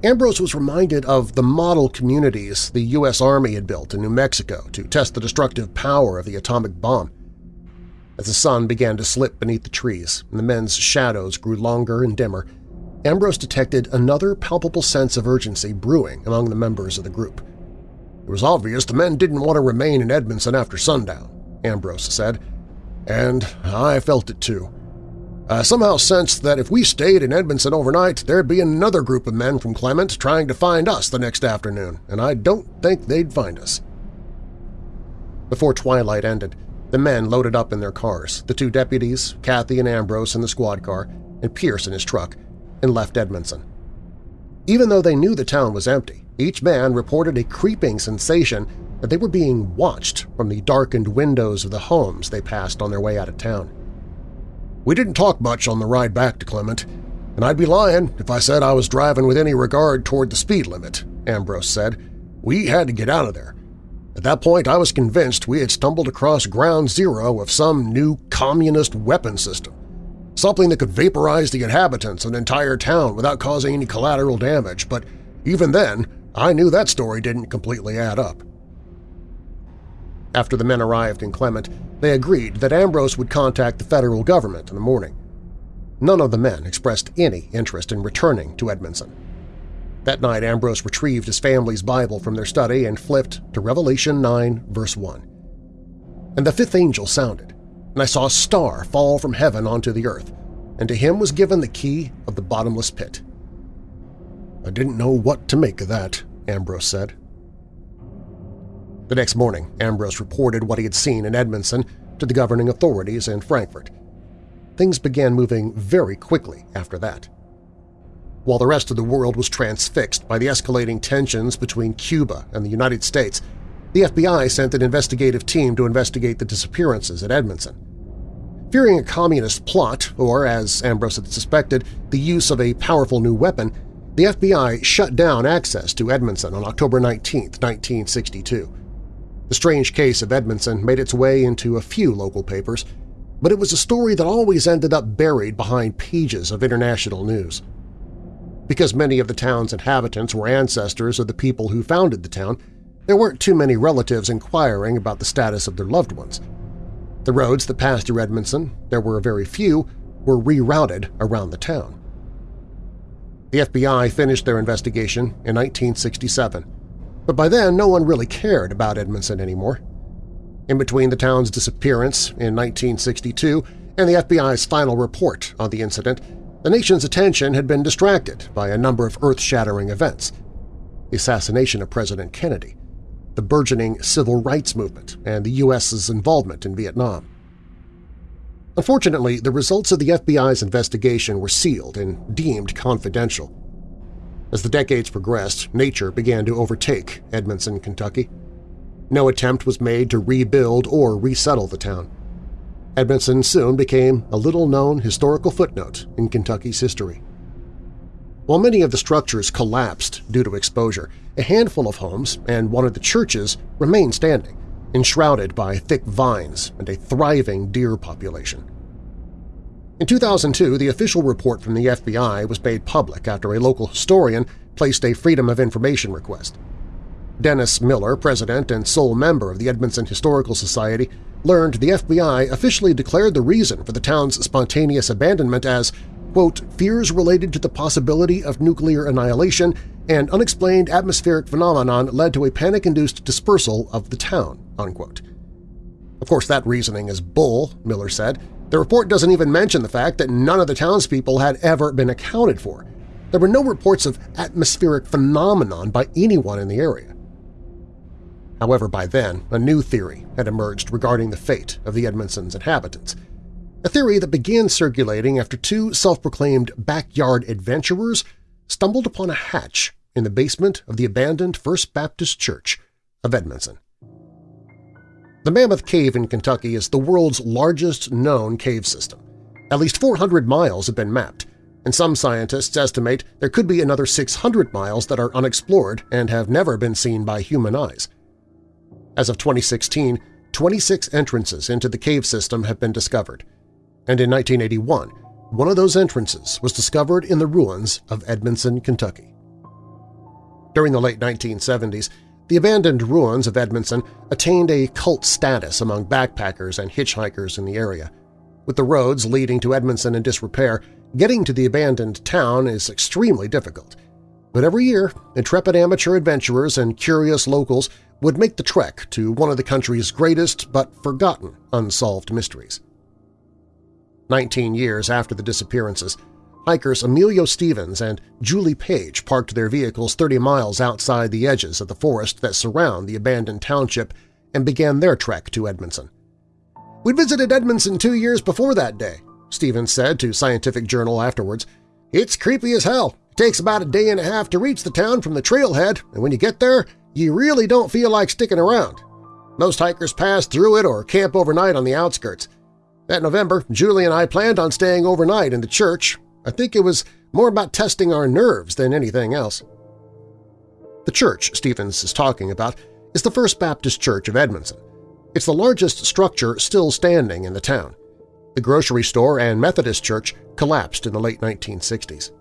Ambrose was reminded of the model communities the U.S. Army had built in New Mexico to test the destructive power of the atomic bomb. As the sun began to slip beneath the trees and the men's shadows grew longer and dimmer, Ambrose detected another palpable sense of urgency brewing among the members of the group. It was obvious the men didn't want to remain in Edmondson after sundown, Ambrose said, and I felt it too. I somehow sensed that if we stayed in Edmondson overnight, there'd be another group of men from Clement trying to find us the next afternoon, and I don't think they'd find us. Before twilight ended, the men loaded up in their cars, the two deputies, Kathy and Ambrose in the squad car, and Pierce in his truck, and left Edmondson. Even though they knew the town was empty, each man reported a creeping sensation that they were being watched from the darkened windows of the homes they passed on their way out of town. We didn't talk much on the ride back to Clement, and I'd be lying if I said I was driving with any regard toward the speed limit, Ambrose said. We had to get out of there. At that point, I was convinced we had stumbled across ground zero of some new communist weapon system, something that could vaporize the inhabitants of an entire town without causing any collateral damage, but even then, I knew that story didn't completely add up. After the men arrived in Clement, they agreed that Ambrose would contact the federal government in the morning. None of the men expressed any interest in returning to Edmondson. That night Ambrose retrieved his family's Bible from their study and flipped to Revelation 9, verse 1. And the fifth angel sounded, and I saw a star fall from heaven onto the earth, and to him was given the key of the bottomless pit. I didn't know what to make of that, Ambrose said. The next morning, Ambrose reported what he had seen in Edmondson to the governing authorities in Frankfort. Things began moving very quickly after that. While the rest of the world was transfixed by the escalating tensions between Cuba and the United States, the FBI sent an investigative team to investigate the disappearances at Edmondson. Fearing a communist plot, or, as Ambrose had suspected, the use of a powerful new weapon, the FBI shut down access to Edmondson on October 19, 1962. The strange case of Edmondson made its way into a few local papers, but it was a story that always ended up buried behind pages of international news. Because many of the town's inhabitants were ancestors of the people who founded the town, there weren't too many relatives inquiring about the status of their loved ones. The roads that passed through Edmondson, there were very few, were rerouted around the town. The FBI finished their investigation in 1967, but by then no one really cared about Edmondson anymore. In between the town's disappearance in 1962 and the FBI's final report on the incident, the nation's attention had been distracted by a number of earth-shattering events. The assassination of President Kennedy, the burgeoning civil rights movement, and the U.S.'s involvement in Vietnam. Unfortunately, the results of the FBI's investigation were sealed and deemed confidential. As the decades progressed, nature began to overtake Edmondson, Kentucky. No attempt was made to rebuild or resettle the town. Edmondson soon became a little-known historical footnote in Kentucky's history. While many of the structures collapsed due to exposure, a handful of homes and one of the churches remained standing, enshrouded by thick vines and a thriving deer population. In 2002, the official report from the FBI was made public after a local historian placed a Freedom of Information request. Dennis Miller, president and sole member of the Edmondson Historical Society, learned the FBI officially declared the reason for the town's spontaneous abandonment as, quote, fears related to the possibility of nuclear annihilation and unexplained atmospheric phenomenon led to a panic-induced dispersal of the town, unquote. Of course, that reasoning is bull, Miller said. The report doesn't even mention the fact that none of the townspeople had ever been accounted for. There were no reports of atmospheric phenomenon by anyone in the area. However, by then, a new theory had emerged regarding the fate of the Edmondson's inhabitants, a theory that began circulating after two self-proclaimed backyard adventurers stumbled upon a hatch in the basement of the abandoned First Baptist Church of Edmondson. The Mammoth Cave in Kentucky is the world's largest known cave system. At least 400 miles have been mapped, and some scientists estimate there could be another 600 miles that are unexplored and have never been seen by human eyes. As of 2016, 26 entrances into the cave system have been discovered, and in 1981, one of those entrances was discovered in the ruins of Edmondson, Kentucky. During the late 1970s, the abandoned ruins of Edmondson attained a cult status among backpackers and hitchhikers in the area. With the roads leading to Edmondson in disrepair, getting to the abandoned town is extremely difficult. But every year, intrepid amateur adventurers and curious locals would make the trek to one of the country's greatest but forgotten unsolved mysteries. Nineteen years after the disappearances, hikers Emilio Stevens and Julie Page parked their vehicles 30 miles outside the edges of the forest that surround the abandoned township and began their trek to Edmondson. "'We'd visited Edmondson two years before that day,' Stevens said to Scientific Journal afterwards. "'It's creepy as hell. It takes about a day and a half to reach the town from the trailhead, and when you get there, you really don't feel like sticking around. Most hikers pass through it or camp overnight on the outskirts. That November, Julie and I planned on staying overnight in the church. I think it was more about testing our nerves than anything else. The church Stevens is talking about is the First Baptist Church of Edmondson. It's the largest structure still standing in the town. The grocery store and Methodist church collapsed in the late 1960s.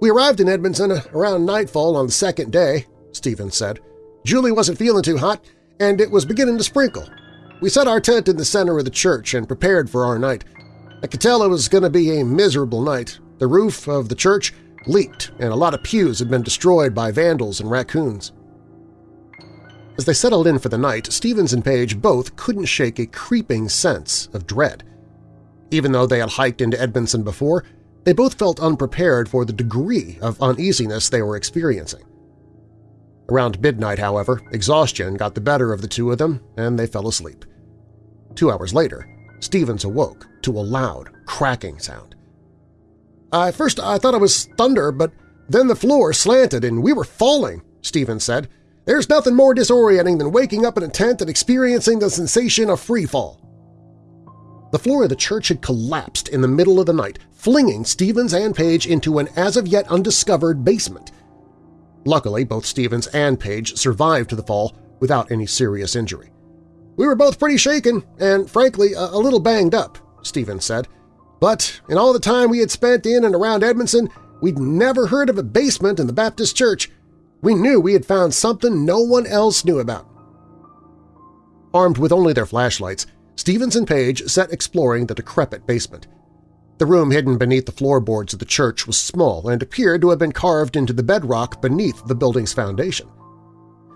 We arrived in Edmondson around nightfall on the second day, Stevens said. Julie wasn't feeling too hot, and it was beginning to sprinkle. We set our tent in the center of the church and prepared for our night. I could tell it was going to be a miserable night. The roof of the church leaked, and a lot of pews had been destroyed by vandals and raccoons. As they settled in for the night, Stevens and Page both couldn't shake a creeping sense of dread. Even though they had hiked into Edmondson before, they both felt unprepared for the degree of uneasiness they were experiencing. Around midnight, however, exhaustion got the better of the two of them and they fell asleep. Two hours later, Stevens awoke to a loud, cracking sound. I first I thought it was thunder, but then the floor slanted and we were falling, Stevens said. There's nothing more disorienting than waking up in a tent and experiencing the sensation of free fall. The floor of the church had collapsed in the middle of the night, flinging Stevens and Page into an as-of-yet undiscovered basement. Luckily, both Stevens and Page survived the fall, without any serious injury. We were both pretty shaken and, frankly, a, a little banged up, Stevens said. But in all the time we had spent in and around Edmondson, we'd never heard of a basement in the Baptist church. We knew we had found something no one else knew about. Armed with only their flashlights, Stevens and Page set exploring the decrepit basement. The room hidden beneath the floorboards of the church was small and appeared to have been carved into the bedrock beneath the building's foundation.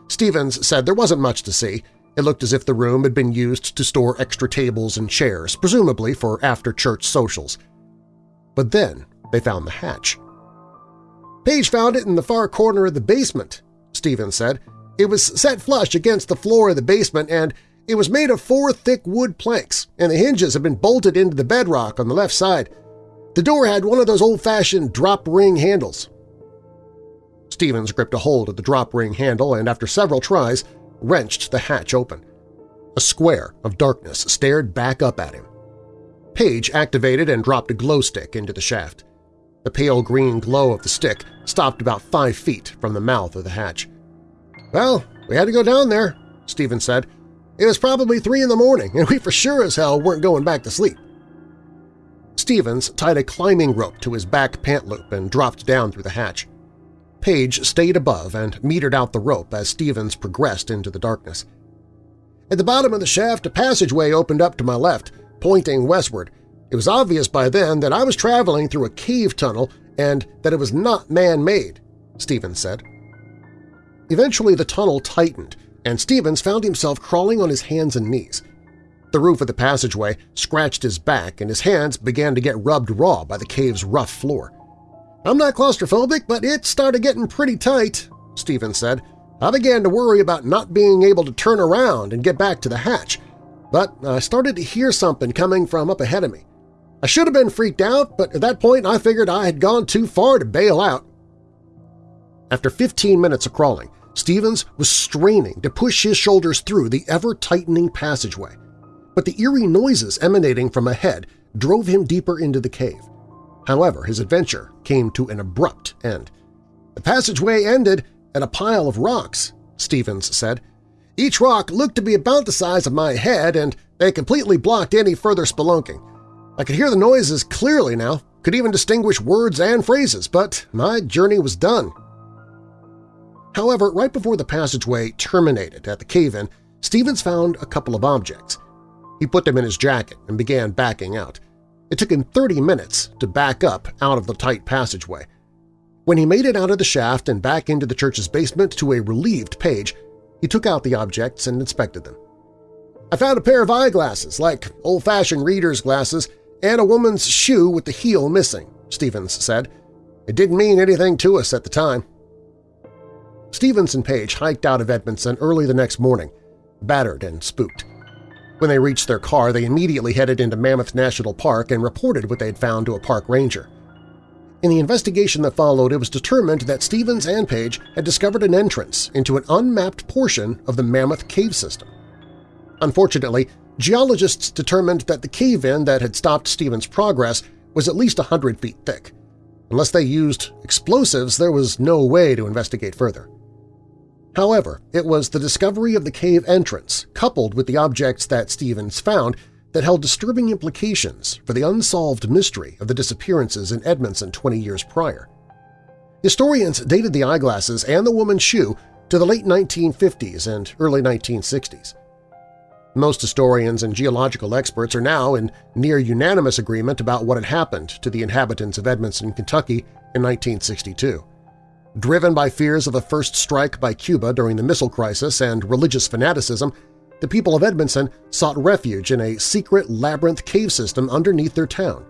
Stevens said there wasn't much to see. It looked as if the room had been used to store extra tables and chairs, presumably for after-church socials. But then they found the hatch. Page found it in the far corner of the basement, Stevens said. It was set flush against the floor of the basement and it was made of four thick wood planks, and the hinges had been bolted into the bedrock on the left side. The door had one of those old-fashioned drop-ring handles. Stevens gripped a hold of the drop-ring handle and, after several tries, wrenched the hatch open. A square of darkness stared back up at him. Page activated and dropped a glow stick into the shaft. The pale green glow of the stick stopped about five feet from the mouth of the hatch. "'Well, we had to go down there,' Stevens said. It was probably three in the morning, and we for sure as hell weren't going back to sleep. Stevens tied a climbing rope to his back pant loop and dropped down through the hatch. Page stayed above and metered out the rope as Stevens progressed into the darkness. At the bottom of the shaft, a passageway opened up to my left, pointing westward. It was obvious by then that I was traveling through a cave tunnel and that it was not man-made, Stevens said. Eventually the tunnel tightened, and Stevens found himself crawling on his hands and knees. The roof of the passageway scratched his back and his hands began to get rubbed raw by the cave's rough floor. I'm not claustrophobic, but it started getting pretty tight, Stevens said. I began to worry about not being able to turn around and get back to the hatch, but I started to hear something coming from up ahead of me. I should have been freaked out, but at that point I figured I had gone too far to bail out. After 15 minutes of crawling, Stevens was straining to push his shoulders through the ever-tightening passageway, but the eerie noises emanating from ahead drove him deeper into the cave. However, his adventure came to an abrupt end. The passageway ended at a pile of rocks, Stevens said. Each rock looked to be about the size of my head, and they completely blocked any further spelunking. I could hear the noises clearly now, could even distinguish words and phrases, but my journey was done. However, right before the passageway terminated at the cave-in, Stevens found a couple of objects. He put them in his jacket and began backing out. It took him 30 minutes to back up out of the tight passageway. When he made it out of the shaft and back into the church's basement to a relieved Page, he took out the objects and inspected them. I found a pair of eyeglasses, like old-fashioned reader's glasses, and a woman's shoe with the heel missing, Stevens said. It didn't mean anything to us at the time. Stevens and Page hiked out of Edmondson early the next morning, battered and spooked. When they reached their car, they immediately headed into Mammoth National Park and reported what they had found to a park ranger. In the investigation that followed, it was determined that Stevens and Page had discovered an entrance into an unmapped portion of the Mammoth Cave system. Unfortunately, geologists determined that the cave-in that had stopped Stevens' progress was at least 100 feet thick. Unless they used explosives, there was no way to investigate further. However, it was the discovery of the cave entrance, coupled with the objects that Stevens found, that held disturbing implications for the unsolved mystery of the disappearances in Edmondson 20 years prior. Historians dated the eyeglasses and the woman's shoe to the late 1950s and early 1960s. Most historians and geological experts are now in near-unanimous agreement about what had happened to the inhabitants of Edmondson, Kentucky in 1962. Driven by fears of a first strike by Cuba during the missile crisis and religious fanaticism, the people of Edmondson sought refuge in a secret labyrinth cave system underneath their town.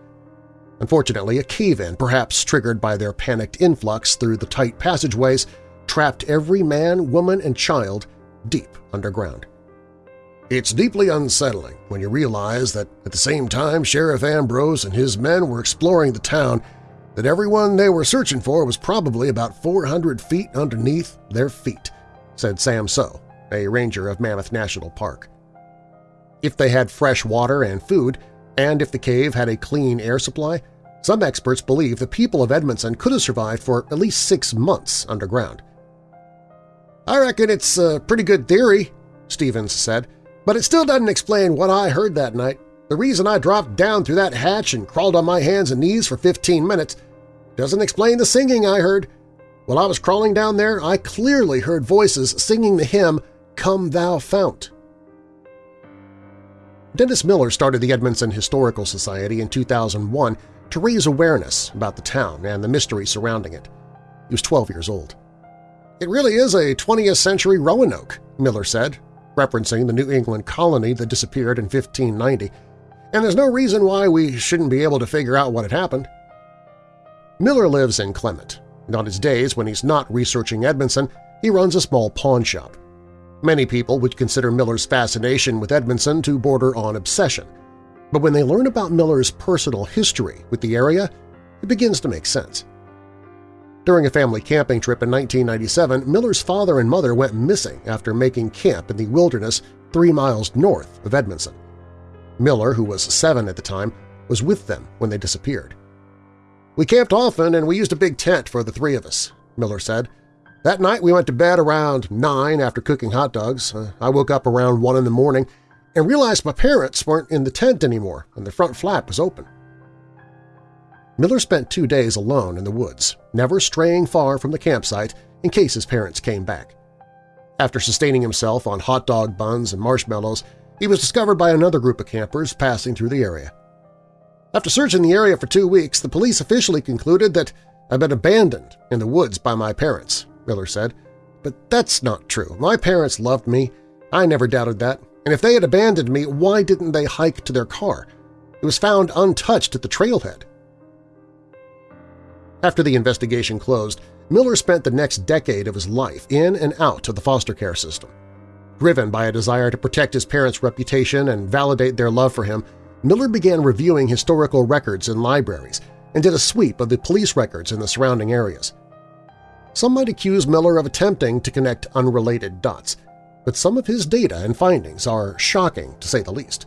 Unfortunately, a cave-in, perhaps triggered by their panicked influx through the tight passageways, trapped every man, woman, and child deep underground. It's deeply unsettling when you realize that at the same time Sheriff Ambrose and his men were exploring the town, that everyone they were searching for was probably about 400 feet underneath their feet, said Sam So, a ranger of Mammoth National Park. If they had fresh water and food, and if the cave had a clean air supply, some experts believe the people of Edmondson could have survived for at least six months underground. I reckon it's a pretty good theory, Stevens said, but it still doesn't explain what I heard that night. The reason I dropped down through that hatch and crawled on my hands and knees for 15 minutes doesn't explain the singing I heard. While I was crawling down there, I clearly heard voices singing the hymn, Come Thou Fount. Dennis Miller started the Edmonson Historical Society in 2001 to raise awareness about the town and the mystery surrounding it. He was 12 years old. It really is a 20th century Roanoke, Miller said, referencing the New England colony that disappeared in 1590, and there's no reason why we shouldn't be able to figure out what had happened. Miller lives in Clement, and on his days when he's not researching Edmondson, he runs a small pawn shop. Many people would consider Miller's fascination with Edmondson to border on obsession, but when they learn about Miller's personal history with the area, it begins to make sense. During a family camping trip in 1997, Miller's father and mother went missing after making camp in the wilderness three miles north of Edmondson. Miller, who was seven at the time, was with them when they disappeared. We camped often and we used a big tent for the three of us, Miller said. That night we went to bed around 9 after cooking hot dogs. Uh, I woke up around 1 in the morning and realized my parents weren't in the tent anymore and the front flap was open. Miller spent two days alone in the woods, never straying far from the campsite in case his parents came back. After sustaining himself on hot dog buns and marshmallows, he was discovered by another group of campers passing through the area. After searching the area for two weeks, the police officially concluded that I'd been abandoned in the woods by my parents Miller said. But that's not true. My parents loved me. I never doubted that. And if they had abandoned me, why didn't they hike to their car? It was found untouched at the trailhead. After the investigation closed, Miller spent the next decade of his life in and out of the foster care system. Driven by a desire to protect his parents' reputation and validate their love for him, Miller began reviewing historical records in libraries and did a sweep of the police records in the surrounding areas. Some might accuse Miller of attempting to connect unrelated dots, but some of his data and findings are shocking, to say the least.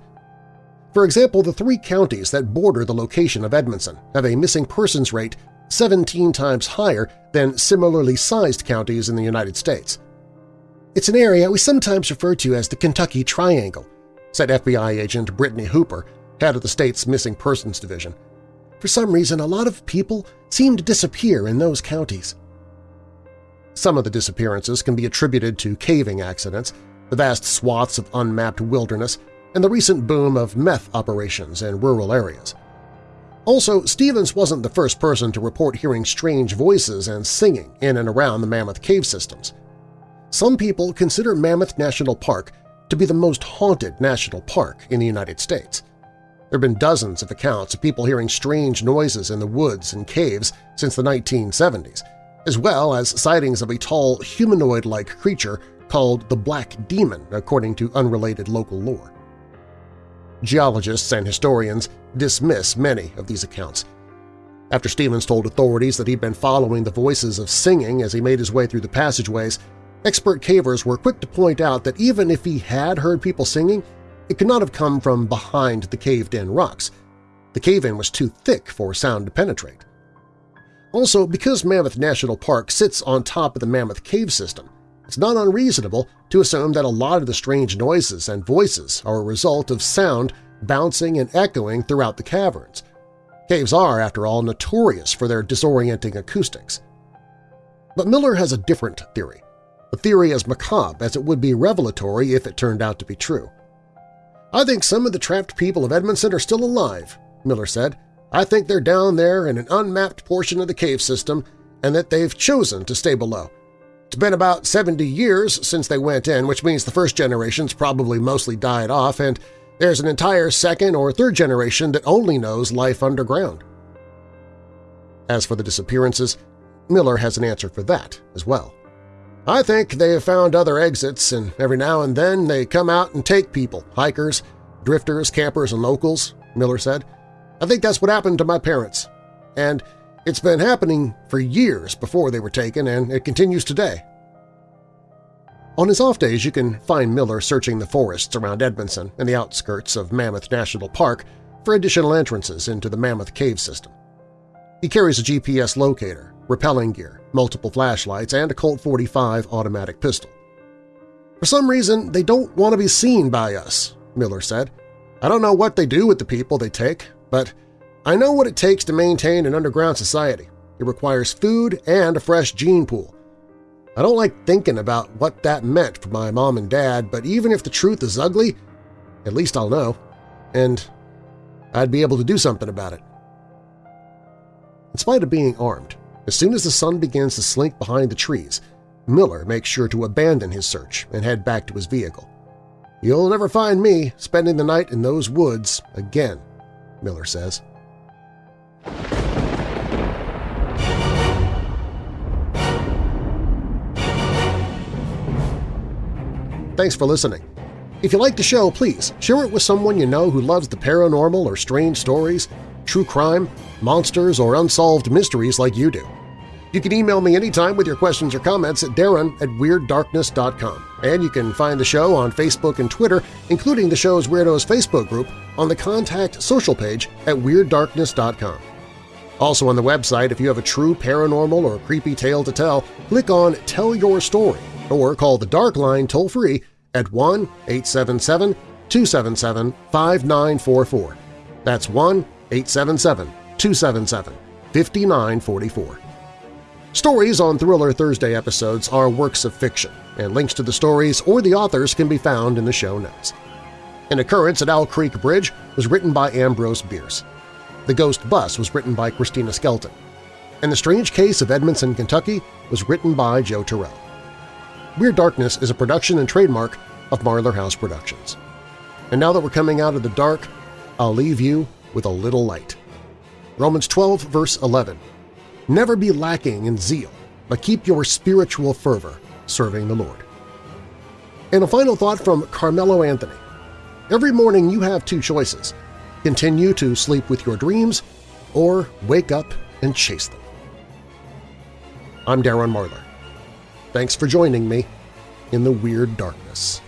For example, the three counties that border the location of Edmondson have a missing persons rate 17 times higher than similarly sized counties in the United States. It's an area we sometimes refer to as the Kentucky Triangle, said FBI agent Brittany Hooper, head of the state's Missing Persons Division. For some reason, a lot of people seem to disappear in those counties. Some of the disappearances can be attributed to caving accidents, the vast swaths of unmapped wilderness, and the recent boom of meth operations in rural areas. Also, Stevens wasn't the first person to report hearing strange voices and singing in and around the Mammoth cave systems. Some people consider Mammoth National Park to be the most haunted national park in the United States. There have been dozens of accounts of people hearing strange noises in the woods and caves since the 1970s, as well as sightings of a tall, humanoid-like creature called the Black Demon, according to unrelated local lore. Geologists and historians dismiss many of these accounts. After Stevens told authorities that he'd been following the voices of singing as he made his way through the passageways, expert cavers were quick to point out that even if he had heard people singing, it could not have come from behind the caved-in rocks. The cave-in was too thick for sound to penetrate. Also, because Mammoth National Park sits on top of the Mammoth Cave system, it's not unreasonable to assume that a lot of the strange noises and voices are a result of sound bouncing and echoing throughout the caverns. Caves are, after all, notorious for their disorienting acoustics. But Miller has a different theory, a theory as macabre as it would be revelatory if it turned out to be true. I think some of the trapped people of Edmondson are still alive, Miller said, I think they're down there in an unmapped portion of the cave system and that they've chosen to stay below. It's been about 70 years since they went in, which means the first generation's probably mostly died off, and there's an entire second or third generation that only knows life underground. As for the disappearances, Miller has an answer for that as well. I think they have found other exits, and every now and then they come out and take people, hikers, drifters, campers, and locals, Miller said. I think that's what happened to my parents. And it's been happening for years before they were taken, and it continues today. On his off days, you can find Miller searching the forests around Edmondson and the outskirts of Mammoth National Park for additional entrances into the Mammoth Cave system. He carries a GPS locator, rappelling gear, multiple flashlights, and a Colt 45 automatic pistol. For some reason, they don't want to be seen by us, Miller said. I don't know what they do with the people they take, but I know what it takes to maintain an underground society. It requires food and a fresh gene pool. I don't like thinking about what that meant for my mom and dad, but even if the truth is ugly, at least I'll know. And I'd be able to do something about it. In spite of being armed, as soon as the sun begins to slink behind the trees, Miller makes sure to abandon his search and head back to his vehicle. You'll never find me spending the night in those woods again, Miller says. Thanks for listening. If you like the show, please share it with someone you know who loves the paranormal or strange stories, true crime, monsters, or unsolved mysteries like you do. You can email me anytime with your questions or comments at darren at WeirdDarkness.com. And you can find the show on Facebook and Twitter, including the show's Weirdos Facebook group, on the Contact social page at WeirdDarkness.com. Also on the website, if you have a true paranormal or creepy tale to tell, click on Tell Your Story or call the Dark Line toll-free at 1-877-277-5944. That's 1-877-277-5944. Stories on Thriller Thursday episodes are works of fiction, and links to the stories or the authors can be found in the show notes. An Occurrence at Owl Creek Bridge was written by Ambrose Bierce. The Ghost Bus was written by Christina Skelton. And The Strange Case of Edmondson, Kentucky was written by Joe Terrell. Weird Darkness is a production and trademark of Marlar House Productions. And now that we're coming out of the dark, I'll leave you with a little light. Romans 12, verse 11. Never be lacking in zeal, but keep your spiritual fervor serving the Lord. And a final thought from Carmelo Anthony. Every morning you have two choices – continue to sleep with your dreams or wake up and chase them. I'm Darren Marlar. Thanks for joining me in the Weird Darkness.